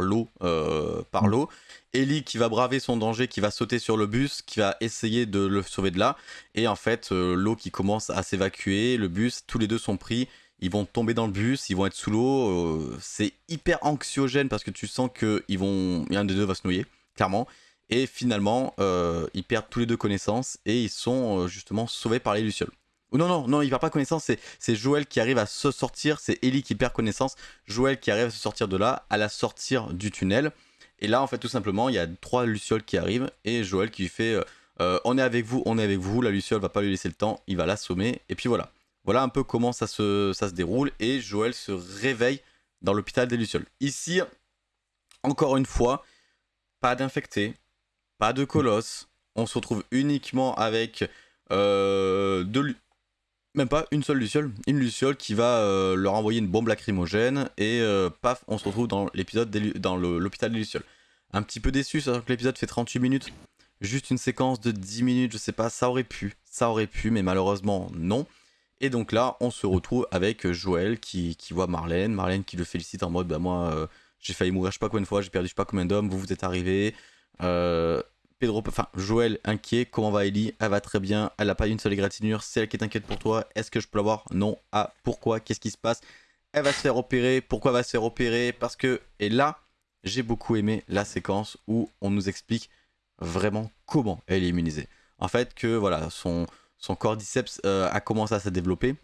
Speaker 1: l'eau. euh, par l'eau. Ellie qui va braver son danger, qui va sauter sur le bus, qui va essayer de le sauver de là. Et en fait, l'eau qui commence à s'évacuer, le bus, tous les deux sont pris. Ils vont tomber dans le bus, ils vont être sous l'eau. euh, c'est hyper anxiogène parce que tu sens que ils vont, un des deux va se noyer, clairement. Et finalement, euh, ils perdent tous les deux connaissance et ils sont euh, justement sauvés par les Lucioles. Non, non, non, il perd pas connaissance, c'est, Joël qui arrive à se sortir, c'est Ellie qui perd connaissance, Joël qui arrive à se sortir de là, à la sortir du tunnel. Et là, en fait, tout simplement, il y a trois Lucioles qui arrivent et Joël qui fait On est avec vous, on est avec vous. La Luciole va pas lui laisser le temps, il va l'assommer. Et puis voilà. Voilà un peu comment ça se, déroule. Et Joël se réveille dans l'hôpital des Lucioles. Ici, encore une fois, pas d'infectés, pas de colosses. On se retrouve uniquement avec euh, deux, même pas une seule luciole, une luciole qui va euh, leur envoyer une bombe lacrymogène et euh, paf, on se retrouve dans l'épisode dans l'hôpital des lucioles. Un petit peu déçu, sachant que l'épisode fait 38 minutes. Juste une séquence de 10 minutes, je sais pas, ça aurait pu, ça aurait pu, mais malheureusement non. Et donc là, on se retrouve avec Joël qui, voit Marlène, Marlène qui le félicite en mode bah moi euh, j'ai failli mourir je sais pas combien de fois, j'ai perdu je sais pas combien d'hommes, vous vous êtes arrivés. Euh, Pedro, Joël inquiet, comment va Ellie? Elle va très bien, elle a pas une seule égratignure, c'est elle qui est inquiète pour toi, est-ce que je peux l'avoir? Non. Ah, pourquoi? Qu'est-ce qui se passe? Elle va se faire opérer, pourquoi elle va se faire opérer? Parce que, et là, j'ai beaucoup aimé la séquence où on nous explique vraiment comment elle est immunisée. En fait, que voilà, son, son cordyceps euh, a commencé à se développer,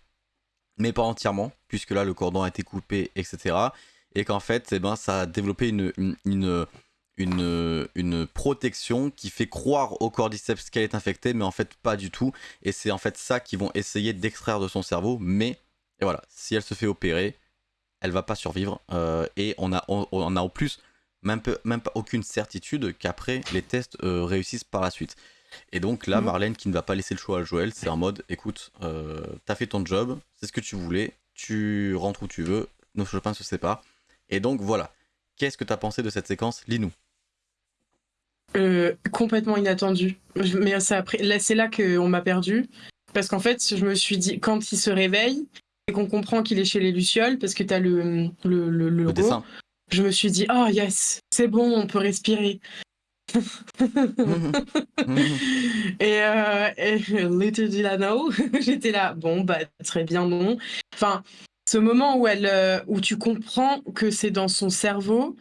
Speaker 1: mais pas entièrement, puisque là le cordon a été coupé, etc. Et qu'en fait, eh ben, ça a développé une, protection qui fait croire au cordyceps qu'elle est infectée, mais en fait pas du tout. Et c'est en fait ça qu'ils vont essayer d'extraire de son cerveau. Mais, et voilà, si elle se fait opérer, elle va pas survivre. Euh, et on a, on, a en plus même pas aucune certitude qu'après les tests euh, réussissent par la suite. Et donc là,
Speaker 3: Mhm.
Speaker 1: Marlène qui ne va pas laisser le choix à Joël, c'est en mode écoute, euh, t'as fait ton job, c'est ce que tu voulais, tu rentres où tu veux, nos chemins se séparent. Et donc voilà. Qu'est-ce que t'as pensé de cette séquence? Lis-nous.
Speaker 3: Euh, complètement inattendu. Je- Mais ça là, c'est là qu'on m'a perdu. Parce qu'en fait, je me suis dit, quand il se réveille et qu'on comprend qu'il est chez les Lucioles, parce que t'as le, le, le, le
Speaker 1: Le dessin.
Speaker 3: je me suis dit, oh yes, c'est bon, on peut respirer. Et, euh, et little did I know, j'étais là, bon, bah, très bien, non. Enfin, ce moment où, elle, euh, où tu comprends que c'est dans son cerveau,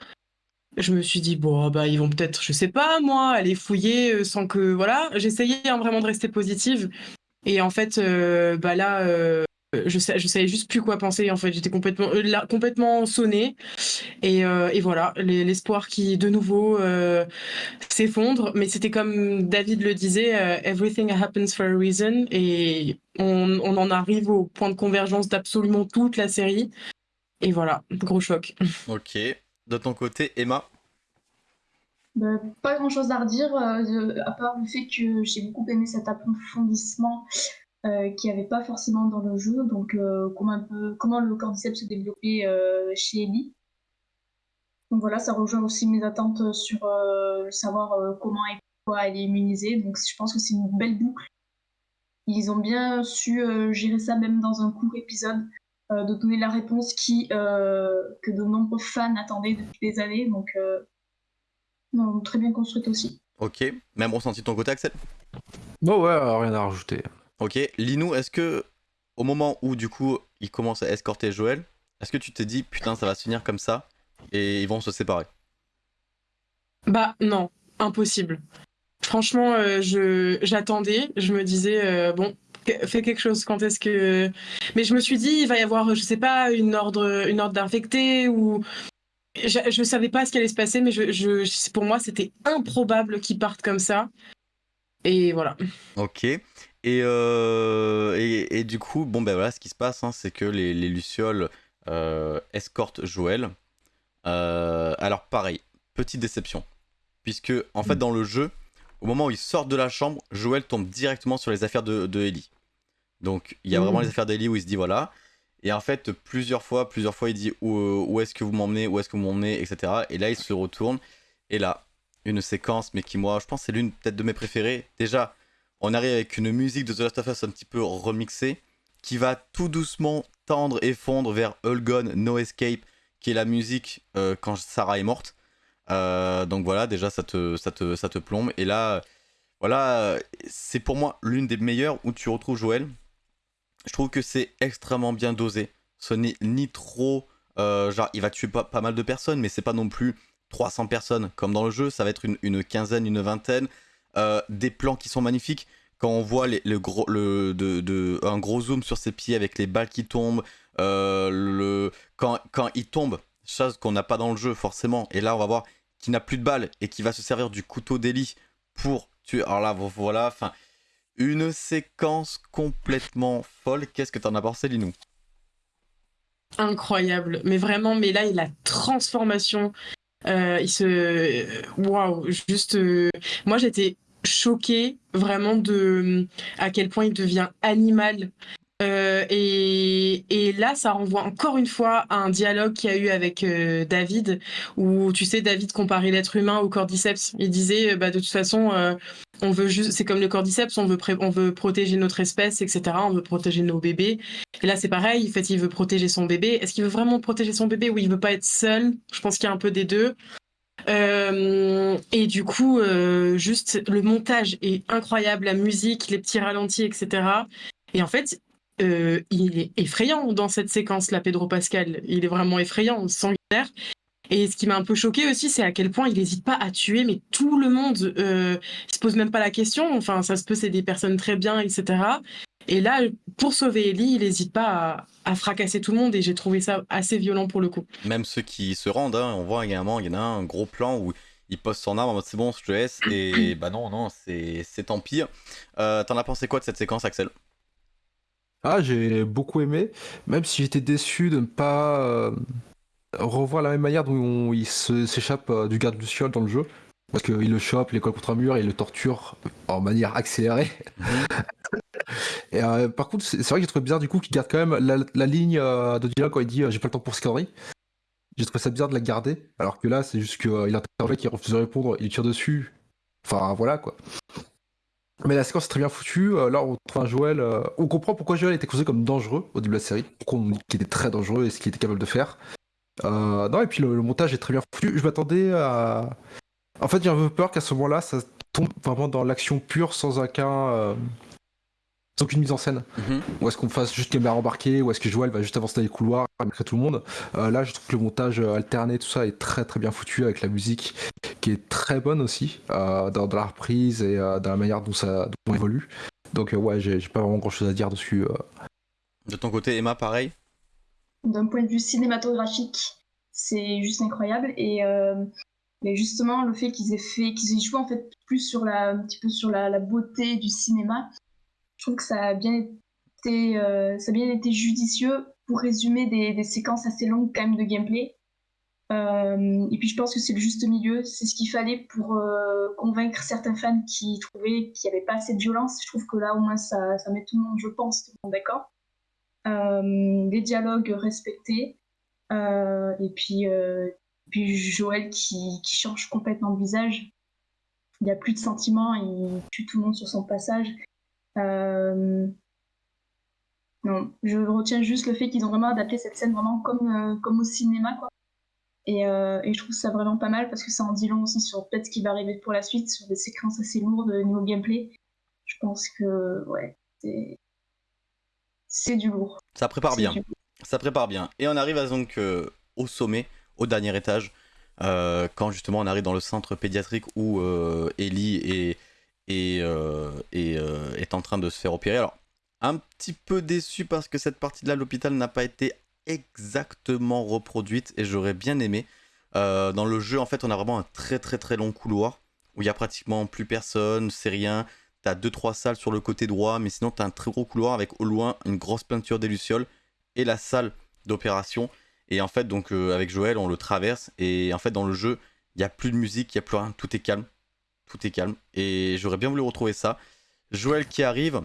Speaker 3: je me suis dit, bon, bah, ils vont peut-être, je sais pas, moi, aller fouiller euh, sans que. Voilà, j'essayais hein, vraiment de rester positive. Et en fait, euh, bah là, je, sa- je savais juste plus quoi penser. En fait, j'étais complètement, euh, là, complètement sonnée. Et, euh, et voilà, les- l'espoir qui, de nouveau, euh, s'effondre. Mais c'était comme David le disait, euh, everything happens for a reason. Et on, on en arrive au point de convergence d'absolument toute la série. Et voilà, gros choc.
Speaker 1: ok. De ton côté, Emma?
Speaker 4: Bah, pas grand chose à redire, euh, à part le fait que j'ai beaucoup aimé cet approfondissement euh, qu'il n'y avait pas forcément dans le jeu. Donc, euh, comment, un peu, comment le cordyceps se développait euh, chez Ellie. Donc voilà, ça rejoint aussi mes attentes sur euh, savoir euh, comment et pourquoi elle est immunisée. Donc, je pense que c'est une belle boucle. Ils ont bien su euh, gérer ça même dans un court épisode, euh, de donner la réponse qui, euh, que de nombreux fans attendaient depuis des années. Donc, euh, non, très bien construite aussi.
Speaker 1: Ok. Même ressenti de ton côté, Axel?
Speaker 2: Bon, ouais, rien à rajouter.
Speaker 1: Ok. Lis-nous, est-ce que au moment où du coup il commence à escorter Joël, est-ce que tu t'es dit putain ça va se finir comme ça et ils vont se séparer?
Speaker 3: Bah non, impossible. Franchement, euh, je j'attendais, je me disais euh, bon, fais quelque chose. Quand est-ce que Mais je me suis dit il va y avoir, je sais pas, une ordre, une ordre d'infecté ou je, je savais pas ce qui allait se passer, mais je, je pour moi c'était improbable qu'ils partent comme ça. Et voilà.
Speaker 1: Ok. Et, euh, et, et du coup, bon ben voilà, ce qui se passe, hein, c'est que les, les Lucioles euh, escortent Joël. alors pareil, petite déception. Puisque en fait dans le jeu, au moment où ils sortent de la chambre, Joël tombe directement sur les affaires de, de Ellie. Donc il y a vraiment les affaires d'Ellie où il se dit voilà. Et en fait, plusieurs fois, plusieurs fois, il dit où, où est-ce que vous m'emmenez, où est-ce que vous m'emmenez, etc. Et là, il se retourne. Et là, une séquence, mais qui, moi, je pense, c'est l'une peut-être de mes préférées. Déjà, on arrive avec une musique de The Last of Us un petit peu remixée, qui va tout doucement tendre et fondre vers All Gone, No Escape, qui est la musique euh, quand Sarah est morte. Euh, donc voilà, déjà, ça te, ça, te, ça te plombe. Et là, voilà, c'est pour moi l'une des meilleures où tu retrouves Joël. Je trouve que c'est extrêmement bien dosé. Ce n'est ni trop. Euh, genre, il va tuer pas, pas mal de personnes, mais c'est pas non plus 300 personnes comme dans le jeu, ça va être une, quinzaine, une vingtaine. Euh, des plans qui sont magnifiques. Quand on voit le gros, le, de, un gros zoom sur ses pieds avec les balles qui tombent, euh, le, quand, quand il tombe, chose qu'on n'a pas dans le jeu forcément, et là on va voir qu'il n'a plus de balles et qu'il va se servir du couteau d'Eli pour tuer. Alors là, voilà, enfin, une séquence complètement folle. Qu'est-ce que t'en as pensé, Linou?
Speaker 3: Incroyable, mais vraiment, mais là, la transformation euh, il se. Waouh, juste. Moi, j'étais choquée vraiment de à quel point il devient animal. Euh, et, et, là, ça renvoie encore une fois à un dialogue qu'il y a eu avec David, où tu sais, David comparait l'être humain au cordyceps. Il disait, bah, de toute façon, on veut juste, c'est comme le cordyceps, on veut, on veut protéger notre espèce, etc. On veut protéger nos bébés. Et là, c'est pareil. En fait, il veut protéger son bébé. Est-ce qu'il veut vraiment protéger son bébé? Ou il veut pas être seul Je pense qu'il y a un peu des deux. Euh, et du coup, euh, juste le montage est incroyable, la musique, les petits ralentis, etc. Et en fait, euh, il est effrayant dans cette séquence, là, Pedro Pascal. Il est vraiment effrayant, sanguinaire. Et ce qui m'a un peu choqué aussi, c'est à quel point il n'hésite pas à tuer, mais tout le monde. Il se pose même pas la question. Enfin, ça se peut, c'est des personnes très bien, etc. Et là, pour sauver Ellie, il n'hésite pas à, fracasser tout le monde. Et j'ai trouvé ça assez violent pour le coup.
Speaker 1: Même ceux qui se rendent, hein, on voit également, il y en a un, gros plan où il pose son arme en mode c'est bon, je te laisse. Et bah non, non, c'est tant pire. Euh, T'en as pensé quoi de cette séquence, Axel?
Speaker 2: Ah, j'ai beaucoup aimé, même si j'étais déçu de ne pas euh, revoir la même manière dont il s'échappe euh, du garde Luciole dans le jeu. Parce qu'il le chope, il colle contre un mur et il le torture en manière accélérée. Et euh, par contre, c'est vrai que j'ai trouvé bizarre du coup qu'il garde quand même la, ligne euh, de dialogue quand il dit j'ai pas le temps pour ce conneries. J'ai trouvé ça bizarre de la garder. Alors que là, c'est juste qu'il a intervient, qui refuse de répondre, il tire dessus. Enfin voilà quoi. Mais la séquence est très bien foutue. là, on trouve un Joël. on comprend pourquoi Joël était considéré comme dangereux au début de la série. Pourquoi on dit qu'il était très dangereux et ce qu'il était capable de faire. Euh, non, et puis le, montage est très bien foutu. Je m'attendais à. En fait, j'ai un peu peur qu'à ce moment-là, ça tombe vraiment dans l'action pure sans aucun. Euh, sans aucune mise en scène. Mhm. Ou est-ce qu'on fasse juste caméra embarquée, ou est-ce que Joël va juste avancer dans les couloirs, malgré tout le monde. Euh, là, je trouve que le montage alterné, tout ça est très très bien foutu avec la musique qui est très bonne aussi, dans, la reprise et dans la manière dont ça évolue. Donc, ouais, j'ai pas vraiment grand chose à dire dessus.
Speaker 1: De ton côté, Emma, pareil?
Speaker 4: D'un point de vue cinématographique, c'est juste incroyable. Et euh, mais justement, le fait qu'ils aient fait, qu'ils aient joué en fait plus sur la, un petit peu sur la, beauté du cinéma, je trouve que ça a bien été, euh, ça a bien été judicieux pour résumer des, séquences assez longues quand même de gameplay. Euh, et puis je pense que c'est le juste milieu, c'est ce qu'il fallait pour convaincre certains fans qui trouvaient qu'il n'y avait pas assez de violence. Je trouve que là au moins ça, ça met tout le monde, je pense, tout le monde d'accord. Euh, des dialogues respectés, euh, et puis, euh, puis Joël qui, qui, change complètement de visage. Il n'y a plus de sentiments, il tue tout le monde sur son passage. Non, je retiens juste le fait qu'ils ont vraiment adapté cette scène vraiment comme, comme au cinéma. Quoi. Et, et, je trouve ça vraiment pas mal parce que ça en dit long aussi sur peut-être ce qui va arriver pour la suite, sur des séquences assez lourdes niveau gameplay. Je pense que ouais, c'est c'est du lourd.
Speaker 1: Ça prépare bien. Ça prépare bien. Et on arrive à, donc euh, au sommet, au dernier étage, euh, quand justement on arrive dans le centre pédiatrique où euh, Ellie est, est, en train de se faire opérer. Alors, un petit peu déçu parce que cette partie de là, l'hôpital n'a pas été exactement reproduite et j'aurais bien aimé. dans le jeu, en fait, on a vraiment un très très très long couloir où il y a pratiquement plus personne, c'est rien. T'as 2-3 salles sur le côté droit, mais sinon t'as un très gros couloir avec au loin une grosse peinture des Lucioles et la salle d'opération. Et en fait, donc euh, avec Joël, on le traverse. Et en fait, dans le jeu, il n'y a plus de musique, il n'y a plus rien, tout est calme. Tout est calme. Et j'aurais bien voulu retrouver ça. Joël qui arrive.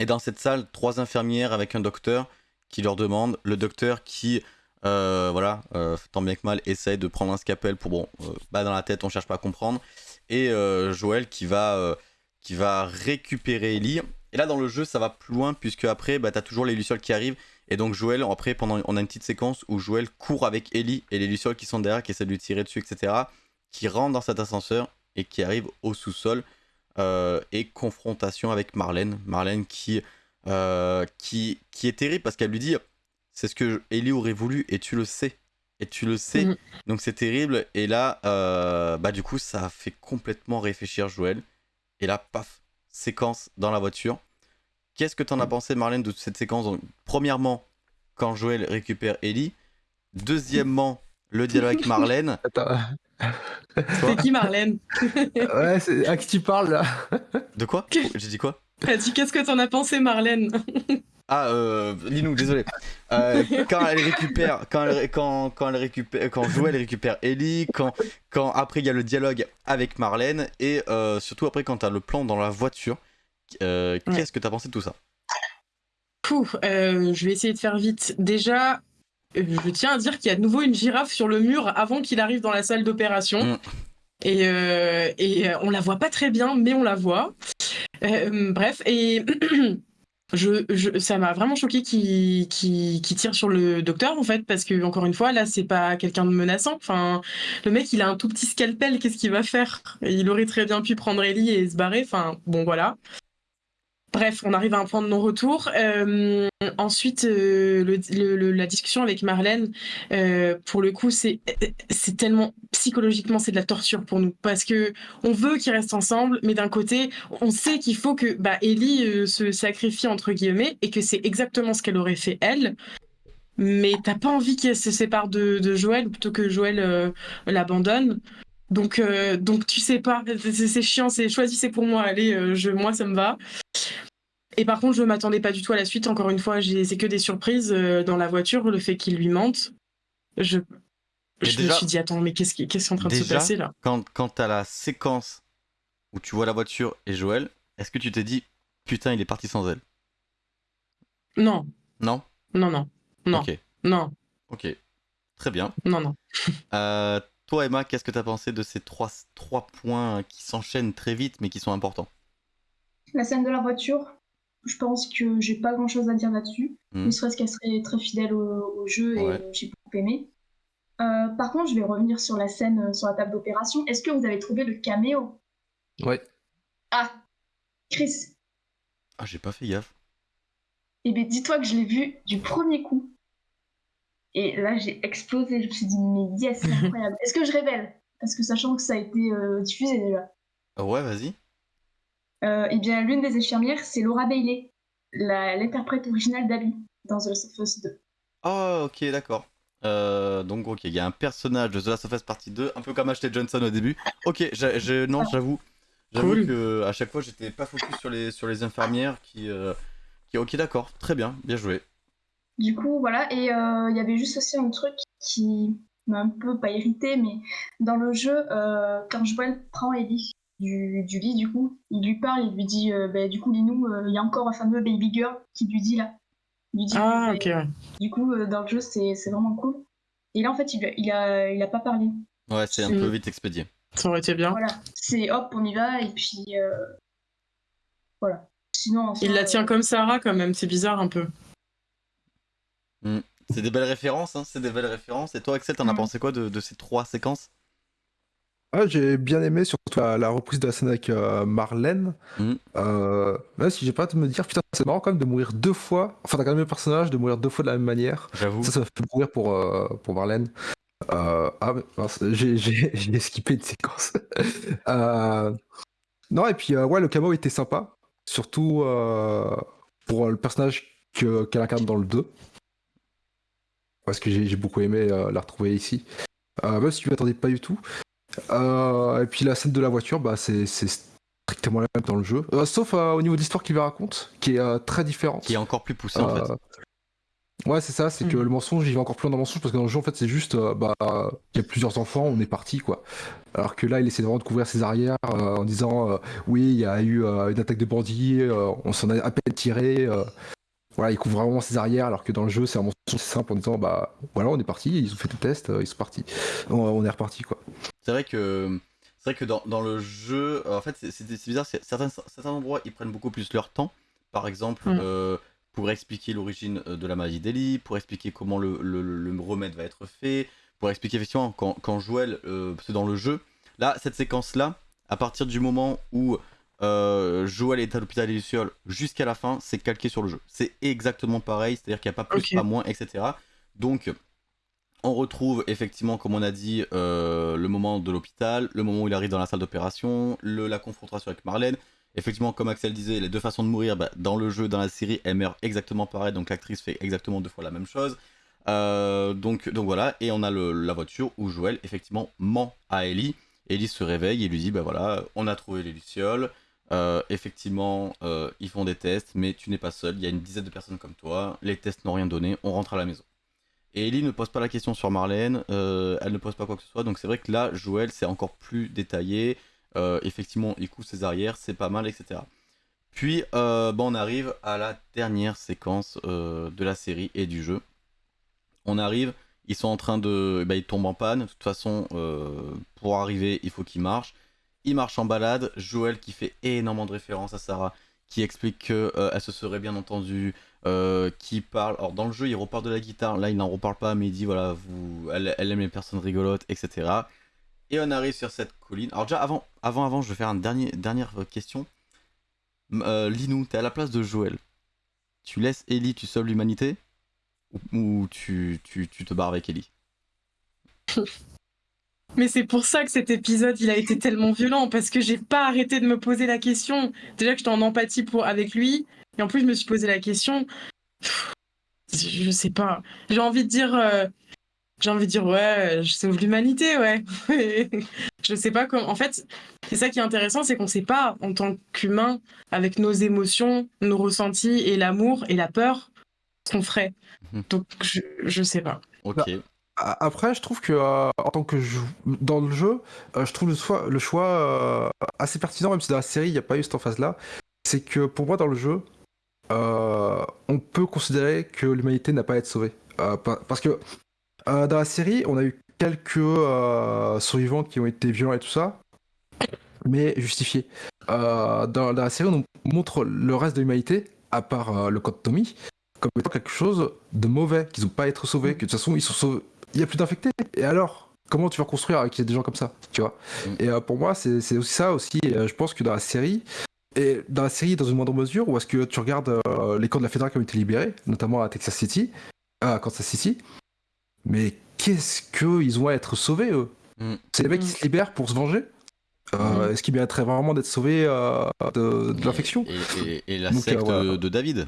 Speaker 1: Et dans cette salle, trois infirmières avec un docteur qui leur demande. Le docteur qui, euh, voilà, euh, tant bien que mal, essaye de prendre un scalpel pour, bon, dans la tête, on cherche pas à comprendre. Et Joël qui va, qui va récupérer Ellie. Et là, dans le jeu, ça va plus loin, puisque après, bah, t'as toujours les Lucioles qui arrivent. Et donc, Joël, après, pendant, on a une petite séquence où Joël court avec Ellie et les Lucioles qui sont derrière, qui essaient de lui tirer dessus, etc. Qui rentre dans cet ascenseur et qui arrive au sous-sol. euh, et confrontation avec Marlène. Marlène qui, euh, qui, qui est terrible parce qu'elle lui dit c'est ce que Ellie aurait voulu et tu le sais. Et tu le sais.
Speaker 3: Mhm.
Speaker 1: Donc c'est terrible. Et là, euh, bah du coup, ça a fait complètement réfléchir Joël. Et là, paf, séquence dans la voiture. Qu'est-ce que t'en as pensé, Marlène, de cette séquence Donc, Premièrement, quand Joël récupère Ellie. Deuxièmement, le dialogue avec Marlène.
Speaker 2: Attends.
Speaker 3: C'est qui Marlène?
Speaker 2: Ouais, c'est à qui tu parles là?
Speaker 1: De quoi? J'ai dit quoi?
Speaker 3: Elle a dit qu'est-ce que t'en as pensé Marlène?
Speaker 1: Ah, euh, Linou, désolé. Euh, quand elle récupère, quand, elle, quand, quand elle récupère, quand Joël récupère Ellie, quand, quand après il y a le dialogue avec Marlène et euh, surtout après quand t'as le plan dans la voiture. Euh,
Speaker 3: Ouais.
Speaker 1: Qu'est-ce que t'as pensé de tout ça?
Speaker 3: Pouh, euh, je vais essayer de faire vite. Déjà, euh, je tiens à dire qu'il y a de nouveau une girafe sur le mur avant qu'il arrive dans la salle d'opération.
Speaker 1: Mm.
Speaker 3: Et, euh, et on la voit pas très bien, mais on la voit. Bref, et je, je- ça m'a vraiment choqué qu'il tire sur le docteur, en fait, parce que, encore une fois, là, c'est pas quelqu'un de menaçant. Enfin, le mec, il a un tout petit scalpel, qu'est-ce qu'il va faire? Il aurait très bien pu prendre Ellie et se barrer. Enfin, bon, voilà. Bref, on arrive à un point de non-retour. Euh, ensuite, euh, la discussion avec Marlène, euh, pour le coup, c'est tellement psychologiquement, c'est de la torture pour nous parce que on veut qu'ils restent ensemble, mais d'un côté, on sait qu'il faut que bah, Ellie se sacrifie entre guillemets et que c'est exactement ce qu'elle aurait fait elle. Mais t'as pas envie qu'elle se sépare de, Joël plutôt que Joël l'abandonne. Donc, euh, donc tu sais pas, c'est c'est chiant, c'est choisissez pour moi, allez, euh, je, moi ça me va. Et par contre, je m'attendais pas du tout à la suite. Encore une fois, c'est que des surprises euh, dans la voiture, le fait qu'il lui mente. Je, je me suis dit, attends, mais qu'est-ce qui, qu'est-ce qui est en train de se passer là?
Speaker 1: Quand, quand t'as la séquence où tu vois la voiture et Joël, est-ce que tu t'es dit putain il est parti sans elle?
Speaker 3: Non,
Speaker 1: Non?
Speaker 3: Non, non, non,
Speaker 1: Ok,
Speaker 3: non,
Speaker 1: ok. Très bien.
Speaker 3: non, non.
Speaker 1: Euh, toi Emma, qu'est-ce que t'as pensé de ces trois, trois points qui s'enchaînent très vite mais qui sont importants?
Speaker 4: La scène de la voiture, je pense que j'ai pas grand chose à dire là-dessus.
Speaker 1: Mhm.
Speaker 4: Ne serait-ce qu'elle serait très fidèle au, au jeu et
Speaker 1: Ouais.
Speaker 4: j'ai beaucoup aimé. Euh, par contre, je vais revenir sur la scène euh, sur la table d'opération. Est-ce que vous avez trouvé le caméo?
Speaker 2: Ouais.
Speaker 4: Ah Chris,
Speaker 1: Ah j'ai pas fait gaffe.
Speaker 4: eh bien dis-toi que je l'ai vu du premier coup. Et là, j'ai explosé. Je me suis dit, mais yes, c'est incroyable. Est-ce que je révèle? Parce que sachant que ça a été euh, diffusé déjà.
Speaker 1: Ah Ouais vas-y.
Speaker 4: Euh, eh bien, l'une des infirmières, c'est Laura Bailey, la- l'interprète originale d'Abby dans The Last of Us 2.
Speaker 1: Oh, ok, d'accord. Euh, donc, ok, il y a un personnage de The Last of Us Partie 2, un peu comme Ashley Johnson au début. Ok, je, non, j'avoue. J'avoue
Speaker 3: Cool.
Speaker 1: que à chaque fois, j'étais pas focus sur les, sur les infirmières qui, euh, qui. Ok, d'accord, très bien, bien joué.
Speaker 4: Du coup, voilà. Et euh, il y avait juste aussi un truc qui m'a un peu, pas irrité, mais dans le jeu, euh, quand Joël prend Ellie du, du lit, du coup, il lui parle, il lui dit, euh, Ben, du coup, Linou, euh, il y a encore un fameux baby girl qui lui dit là. Il lui dit,
Speaker 3: Ah, ok, ouais.
Speaker 4: Du coup, euh, dans le jeu, c'est c'est vraiment cool. Et là, en fait, il, a- il, a, il a pas parlé.
Speaker 1: Ouais, c'est un peu vite expédié.
Speaker 3: Ça aurait été bien.
Speaker 4: Voilà. C'est hop, on y va, et puis. euh, Voilà. Sinon, soi,
Speaker 3: Il la tient
Speaker 4: euh,
Speaker 3: comme Sarah quand même, c'est bizarre un peu.
Speaker 1: C'est des belles références, hein, c'est des belles références. Et toi, Axel, t'en as
Speaker 4: Mm.
Speaker 1: pensé quoi de, de ces trois séquences?
Speaker 2: Ah, j'ai bien aimé surtout la, la reprise de la scène avec euh, Marlène.
Speaker 1: Mhm.
Speaker 2: Euh, même si j'ai pas hâte de me dire, putain, c'est marrant quand même de mourir deux fois. Enfin, t'as quand même le personnage de mourir deux fois de la même manière.
Speaker 1: J'avoue.
Speaker 2: Ça, ça m'a fait mourir pour, euh, pour Marlène. Euh, ah, j'ai- j'ai j'ai skippé une séquence. Euh, non, et puis, euh, ouais, le camo était sympa. Surtout euh, pour le personnage que- qu'elle incarne dans le 2. Parce que j'ai beaucoup aimé euh, la retrouver ici. Euh, même si je ne m'attendais pas du tout. Euh, et puis la scène de la voiture, bah, c'est strictement la même dans le jeu. Euh, sauf euh, au niveau de l'histoire qu'il lui raconte, qui est euh, très différente.
Speaker 1: Qui est encore plus poussé en fait.
Speaker 2: Ouais, c'est ça, c'est que
Speaker 3: Mhm.
Speaker 2: le mensonge, il va encore plus loin dans le mensonge parce que dans le jeu, en fait, c'est juste, euh, bah, il y a plusieurs enfants, on est parti, quoi. Alors que là, il essaie vraiment de couvrir ses arrières euh, en disant, euh, oui, il y a eu euh, une attaque de bandits, euh, on s'en a à peine tiré. Voilà, il couvre vraiment ses arrières, alors que dans le jeu, c'est un mensonge simple en disant, bah, voilà, on est parti, ils ont fait le test, euh, ils sont partis. On, on est reparti, quoi.
Speaker 1: C'est vrai que c'est vrai que dans, dans le jeu, euh, en fait, c'est- bizarre. Certains, certains endroits, ils prennent beaucoup plus leur temps. Par exemple,
Speaker 3: Mm.
Speaker 1: euh, pour expliquer l'origine de la maladie d'Ellie, pour expliquer comment le, le- le remède va être fait, pour expliquer effectivement quand, quand Joël, euh, c'est dans le jeu. Là, cette séquence-là, à partir du moment où euh, Joël est à l'hôpital des Lucioles jusqu'à la fin, c'est calqué sur le jeu. C'est exactement pareil, c'est-à-dire qu'il n'y a pas plus, pas moins, etc. Donc, on retrouve effectivement, comme on a dit, euh, le moment de l'hôpital, le moment où il arrive dans la salle d'opération, la confrontation avec Marlène. Effectivement, comme Axel disait, les deux façons de mourir, bah, dans le jeu, dans la série, elles meurent exactement pareil, donc l'actrice fait exactement deux fois la même chose. Euh, donc, donc voilà, et on a le- la voiture où Joël, effectivement, ment à Ellie. Ellie se réveille et lui dit, bah voilà, on a trouvé les Lucioles. Euh, effectivement, euh, ils font des tests, mais tu n'es pas seul, il y a une dizaine de personnes comme toi, les tests n'ont rien donné, on rentre à la maison. Et Ellie ne pose pas la question sur Marlène, euh, elle ne pose pas quoi que ce soit, donc c'est vrai que là, Joël, c'est encore plus détaillé. Effectivement, il couvre ses arrières, c'est pas mal, etc. Puis, bon, on arrive à la dernière séquence de la série et du jeu. On arrive, ils sont en train de. Bah, ils tombent en panne. De toute façon, pour arriver, il faut qu'ils marchent. Ils marchent en balade. Joël qui fait énormément de références à Sarah, qui explique qu'elle se serait bien entendue, euh, qui parle. Alors, dans le jeu, il reparle de la guitare. Là, il n'en reparle pas, mais il dit voilà, vous, elle, aime les personnes rigolotes, etc. Et on arrive sur cette colline. Alors, déjà, avant, avant, avant je vais faire une dernière question. Euh, Linou, t'es à la place de Joël. Tu laisses Ellie, tu sauves l'humanité? Ou, ou tu, tu, tu te barres avec Ellie?
Speaker 3: Mais c'est pour ça que cet épisode, il a été tellement violent, parce que j'ai pas arrêté de me poser la question. Déjà que j'étais en empathie pour, avec lui, et en plus, je me suis posé la question. Pff, Je je sais pas. J'ai envie de dire. euh, J'ai envie de dire, ouais, je sauve l'humanité, ouais. je sais pas comment. En fait, c'est ça qui est intéressant, c'est qu'on sait pas, en tant qu'humain, avec nos émotions, nos ressentis et l'amour et la peur, ce qu'on ferait.
Speaker 1: Mhm.
Speaker 3: Donc, je, je sais pas.
Speaker 1: Ok.
Speaker 2: Après, je trouve que euh, en tant que dans le jeu, euh, je trouve le choix, euh, assez pertinent, même si dans la série il n'y a pas eu cette phase-là. C'est que pour moi, dans le jeu, on peut considérer que l'humanité n'a pas à être sauvée. Pa- parce que dans la série, on a eu quelques survivants qui ont été violents et tout ça, mais justifiés. Dans, la série, on montre le reste de l'humanité, à part le code Tommy, comme étant quelque chose de mauvais, qu'ils n'ont pas à être sauvés, que de toute façon, ils sont sauvés. Il n'y a plus d'infectés. Et alors Comment tu vas construire avec des gens comme ça Tu vois?
Speaker 1: Mm.
Speaker 2: Et euh, pour moi, c'est aussi ça aussi. Euh, je pense que dans la série, et dans la série, dans une moindre mesure, où est-ce que tu regardes euh, les camps de la fédérale qui ont été libérés, notamment à Texas City, à Kansas City, mais qu'est-ce qu'ils ont à être sauvés, eux?
Speaker 1: Mm.
Speaker 2: C'est les mecs qui
Speaker 3: Mm.
Speaker 2: se libèrent pour se venger? Euh,
Speaker 3: Mm.
Speaker 2: Est-ce qu'ils mériteraient vraiment d'être sauvés euh, de, de l'infection?
Speaker 1: Et, et- et la
Speaker 2: Donc, euh,
Speaker 1: secte
Speaker 2: voilà.
Speaker 1: de David?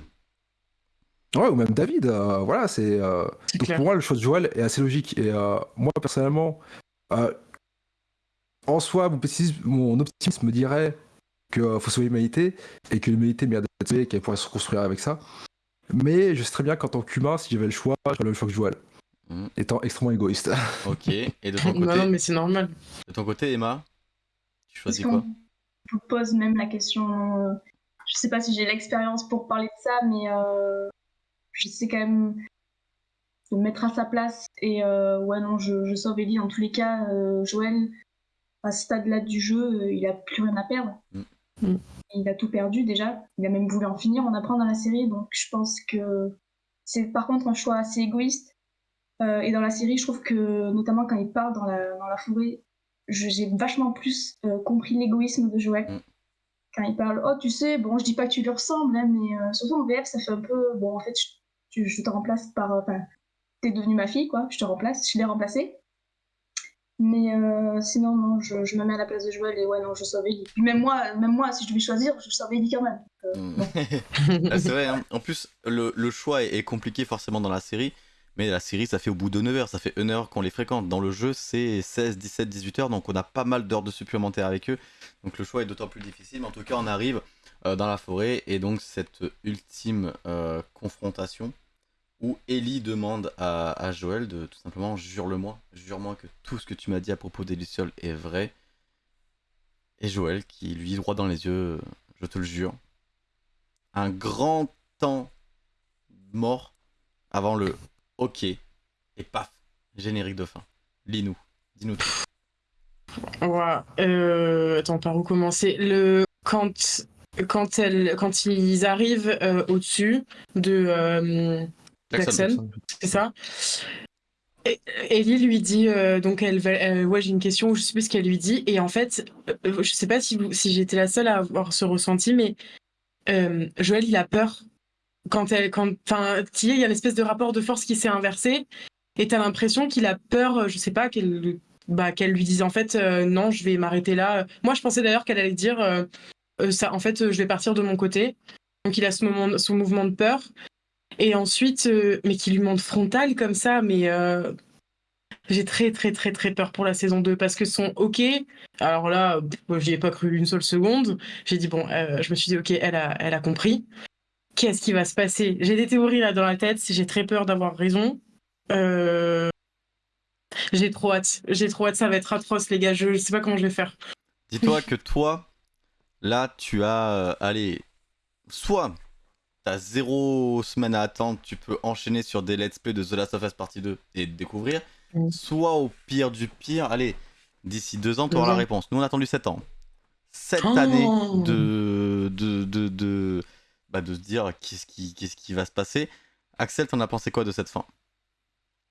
Speaker 2: Ouais, ou même David, euh, voilà, c'est... euh, Donc
Speaker 3: clair.
Speaker 2: pour moi, le choix de Joël est assez logique. Et euh, moi, personnellement, euh, en soi, mon, optimisme me dirait qu'il faut sauver l'humanité et que l'humanité mérite d'être sauvée et qu'elle pourrait se reconstruire avec ça. Mais je sais très bien qu'en tant qu'humain, si j'avais le choix, j'aurais le choix que Joël.
Speaker 1: Mhm.
Speaker 2: Étant extrêmement égoïste.
Speaker 1: Ok. Et de ton
Speaker 3: Non,
Speaker 1: côté,
Speaker 3: non, mais c'est normal.
Speaker 1: de ton côté Emma Tu choisis quoi?
Speaker 4: vous pose même la question euh, Je sais pas si j'ai l'expérience pour parler de ça, mais euh, je sais quand même de me mettre à sa place. Et euh, ouais, non, je, je sauve Ellie. Dans tous les cas, euh, Joël, à ce stade-là du jeu, euh, il a plus rien à perdre.
Speaker 1: Mm.
Speaker 3: Mm.
Speaker 4: Il a tout perdu déjà. Il a même voulu en finir, on apprend dans la série. Donc je pense que c'est par contre un choix assez égoïste. Euh, et dans la série, je trouve que, notamment quand il part dans la, dans la forêt, je- j'ai vachement plus euh, compris l'égoïsme de Joël.
Speaker 1: Mm.
Speaker 4: Quand il parle, oh, tu sais, bon, je dis pas que tu lui ressembles, hein, mais euh, surtout en VF, ça fait un peu, bon, en fait, je, tu- je te remplace par, euh, enfin, t'es devenue ma fille, quoi, je te remplace, je l'ai remplacée. Mais euh, sinon, non, je, je me mets à la place de Joël et ouais, non, je sauve Ellie. Puis même moi, même moi, si je devais choisir, je sauve Ellie quand même. Euh,
Speaker 1: Mm. Ah, c'est vrai, hein. en plus, le, le choix est, est compliqué forcément dans la série, mais la série, ça fait au bout de 9 heures, ça fait 1 heure qu'on les fréquente. Dans le jeu, c'est 16, 17, 18 heures, donc on a pas mal d'heures de supplémentaires avec eux, donc le choix est d'autant plus difficile, mais en tout cas, on arrive euh, dans la forêt, et donc cette ultime euh, confrontation où Ellie demande à, à Joël de tout simplement jure-le-moi, jure-moi que tout ce que tu m'as dit à propos des est vrai. Et Joël qui lui droit dans les yeux, je te le jure. Un grand temps mort avant le OK et paf, générique de fin. Lis-nous, dis-nous tout.
Speaker 3: Ouais, euh, attends, par où commencer? Le quand quand elle quand ils arrivent euh, au-dessus de euh, Jackson, c'est ça. Et- Ellie lui dit euh, donc elle, va- euh, ouais j'ai une question je sais plus ce qu'elle lui dit. Et en fait je sais pas si vous, si j'étais la seule à avoir ce ressenti mais Joël il a peur. Quand elle quand enfin tu sais, il y a une espèce de rapport de force qui s'est inversé et t'as l'impression qu'il a peur je sais pas qu'elle bah, qu'elle lui dise en fait non je vais m'arrêter là. Moi je pensais d'ailleurs qu'elle allait dire ça en fait euh, je vais partir de mon côté donc il a ce moment ce mouvement de peur et ensuite, euh, mais qui lui monte frontal comme ça, mais euh, j'ai très très très très peur pour la saison 2 parce que son OK, alors là, j'y ai pas cru une seule seconde. J'ai dit, bon, euh, je me suis dit, OK, elle a, elle a compris. Qu'est-ce qui va se passer? J'ai des théories là dans la tête, j'ai très peur d'avoir raison. Euh, J'ai trop hâte, j'ai trop hâte, ça va être atroce, les gars, je, je sais pas comment je vais faire.
Speaker 1: Dis-toi que toi, là, tu as, euh, allez, soit t'as zéro semaine à attendre, tu peux enchaîner sur des let's play de The Last of Us Partie 2 et découvrir,
Speaker 3: Mm.
Speaker 1: soit au pire du pire, allez, d'ici deux ans, tu auras la
Speaker 3: ans.
Speaker 1: réponse. Nous, on a attendu 7 ans. 7
Speaker 3: Oh.
Speaker 1: années de, de, de, de, bah, de se dire qu'est-ce qui, qu'est-ce qui va se passer. Axel, t'en as pensé quoi de cette fin?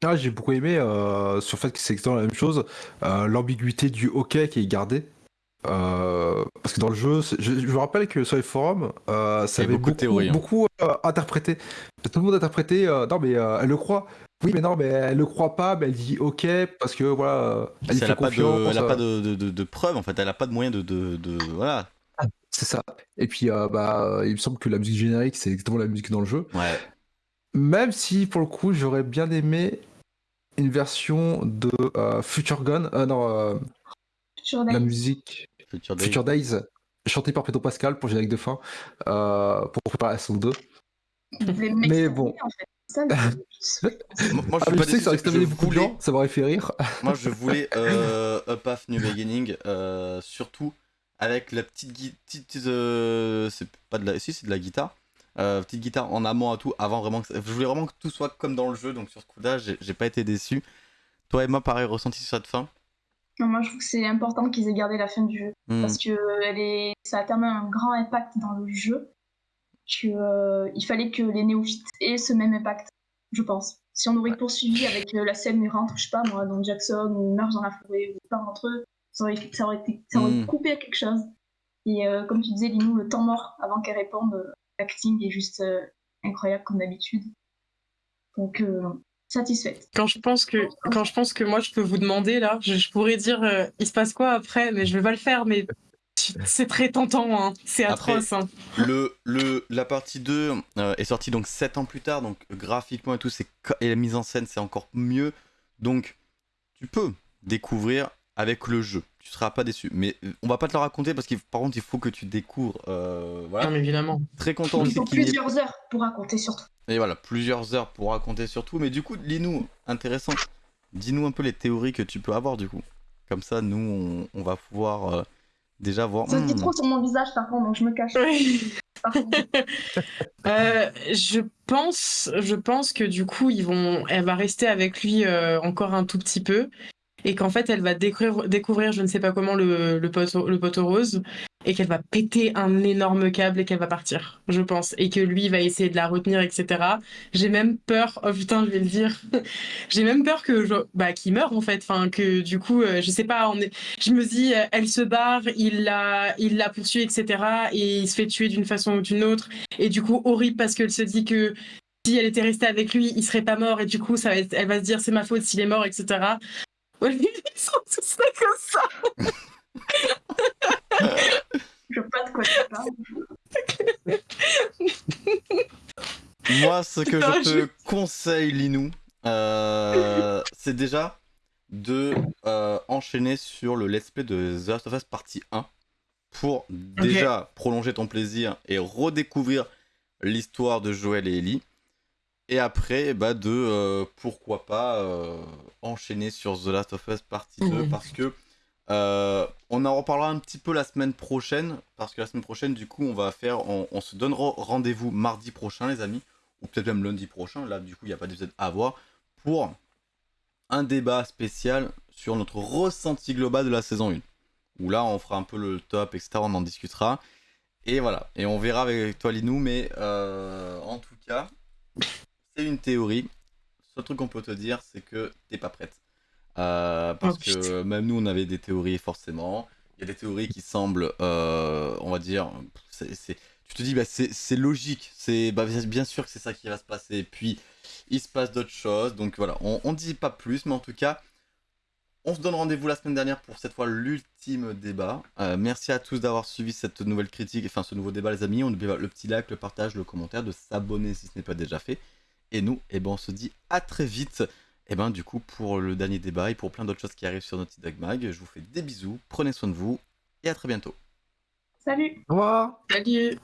Speaker 2: Ah, j'ai beaucoup aimé euh, sur le fait que c'est exactement la même chose, euh, l'ambiguïté du hockey qui est gardée. Euh, parce que dans le jeu, je, je me rappelle que sur les forums, euh, ça avait
Speaker 1: beaucoup de
Speaker 2: beaucoup,
Speaker 1: théories, hein.
Speaker 2: beaucoup euh, interprété. Tout le monde a interprété, euh, non mais euh, elle le croit. Oui, mais non, mais elle le croit pas, mais elle dit ok parce que voilà, elle
Speaker 1: Elle a pas, de,
Speaker 2: confiance.
Speaker 1: elle a pas de, de, de- de preuves, en fait, elle a pas de moyen de, de, de- voilà.
Speaker 2: C'est ça. Et puis, euh, bah, il me semble que la musique générique, c'est exactement la musique dans le jeu.
Speaker 1: Ouais.
Speaker 2: Même si, pour le coup, j'aurais bien aimé une version de euh, Future Gun, euh, non, euh, la musique
Speaker 1: Future Day.
Speaker 2: Future Days, chantée par Pedro Pascal pour générique de fin, euh, pour préparer la saison 2.
Speaker 4: Vous voulez
Speaker 2: Mais bon.
Speaker 4: en fait. Ça,
Speaker 1: Moi, moi, je
Speaker 2: Ah,
Speaker 1: pas
Speaker 2: je sais que ça aurait de gens, ça m'aurait fait rire.
Speaker 1: Moi, je voulais euh, A Path New Beginning, euh, surtout avec la petite guitare. c'est pas de la. Si, c'est de la guitare. Euh, petite guitare en amont à tout, avant vraiment que. ça- Je voulais vraiment que tout soit comme dans le jeu, donc sur ce coup-là, j'ai j'ai pas été déçu. Toi, Emma, pareil, ressenti sur cette fin?
Speaker 4: Moi, je trouve que c'est important qu'ils aient gardé la fin du jeu.
Speaker 1: Hmm.
Speaker 4: parce que euh, elle est, ça a tellement un grand impact dans le jeu qu'il fallait que les néophytes aient ce même impact, je pense. Si on aurait poursuivi avec euh, la scène où ils rentrent, je sais pas moi, dans Jackson ou ils marchent dans la forêt ou parlent entre eux, ça aurait, ça aurait, été, ça aurait
Speaker 1: Mm.
Speaker 4: coupé quelque chose. Et euh, comme tu disais, Linou, le temps mort avant qu'elle réponde, euh, l'acting est juste euh, incroyable comme d'habitude. Donc, euh, satisfaite.
Speaker 3: Quand je pense que quand je pense que moi je peux vous demander là, je, je pourrais dire euh, il se passe quoi après, mais je vais pas le faire, mais c'est très tentant, hein. c'est
Speaker 1: Après-
Speaker 3: atroce. hein.
Speaker 1: le, le, la partie 2 euh, est sortie donc 7 ans plus tard, donc graphiquement et tout, et la mise en scène c'est encore mieux. Donc tu peux découvrir avec le jeu, tu seras pas déçu. Mais euh, on va pas te le raconter parce que par contre il faut que tu découvres. euh, voilà.
Speaker 3: Non, mais évidemment.
Speaker 1: Très content
Speaker 4: Il faut
Speaker 1: qu'il y ait
Speaker 4: plusieurs heures pour raconter surtout.
Speaker 1: et voilà, plusieurs heures pour raconter surtout. Mais du coup, lis-nous, intéressant. Dis-nous un peu les théories que tu peux avoir du coup. Comme ça, nous, on, on va pouvoir euh, déjà voir.
Speaker 4: Ça se dit
Speaker 1: hmm,
Speaker 4: trop sur mon visage par contre, donc je me cache. Par contre.
Speaker 3: Euh, je pense, je pense que du coup, ils vont, elle va rester avec lui euh, encore un tout petit peu, et qu'en fait, elle va découvrir, découvrir, je ne sais pas comment, le, le, poteau, rose, et qu'elle va péter un énorme câble et qu'elle va partir, je pense, et que lui va essayer de la retenir, etc. J'ai même peur, oh putain, je vais le dire, j'ai même peur que, bah, qu'il meure en fait, enfin que du coup, euh, je sais pas, je me dis, euh, elle se barre, il la, il la poursuit, etc. Et il se fait tuer d'une façon ou d'une autre. Et du coup, horrible parce qu'elle se dit que si elle était restée avec lui, il serait pas mort. Et du coup, ça elle va se dire c'est ma faute s'il est mort, etc. Ils sont tous là comme ça.
Speaker 4: Je vois pas de quoi tu parles.
Speaker 1: Moi, ce que je te conseille, Linou, euh, c'est déjà de euh, enchaîner sur le let's play de The Last of Us partie 1 pour déjà prolonger ton plaisir et redécouvrir l'histoire de Joël et Ellie. Et après, bah, de euh, pourquoi pas euh, enchaîner sur The Last of Us partie 2
Speaker 3: Mhm.
Speaker 1: parce que euh, on en reparlera un petit peu la semaine prochaine parce que la semaine prochaine, du coup, on va faire, on, on se donnera rendez-vous mardi prochain, les amis, ou peut-être même lundi prochain. Là, du coup, il n'y a pas d'épisode à voir pour un débat spécial sur notre ressenti global de la saison 1. Où là, on fera un peu le top, etc. On en discutera. Et voilà. Et on verra avec toi, Linou. Mais euh, en tout cas, c'est une théorie. Le seul truc qu'on peut te dire, c'est que t'es pas prête. Euh, parce
Speaker 3: Oh,
Speaker 1: que même nous, on avait des théories, forcément. Il y a des théories qui semblent, euh, on va dire, c'est- tu te dis, bah, c'est logique. C'est bah, bien sûr que c'est ça qui va se passer. Puis, il se passe d'autres choses. Donc voilà, on, on dit pas plus, mais en tout cas, on se donne rendez-vous la semaine dernière pour cette fois l'ultime débat. Euh, merci à tous d'avoir suivi cette nouvelle critique, enfin ce nouveau débat les amis. On n'oublie pas le petit like, le partage, le commentaire, de s'abonner si ce n'est pas déjà fait. Et nous, eh ben, on se dit à très vite. Et ben du coup pour le dernier débat et pour plein d'autres choses qui arrivent sur Naughty Dog Mag, je vous fais des bisous, prenez soin de vous et à très bientôt.
Speaker 4: Salut
Speaker 2: Au revoir
Speaker 3: Salut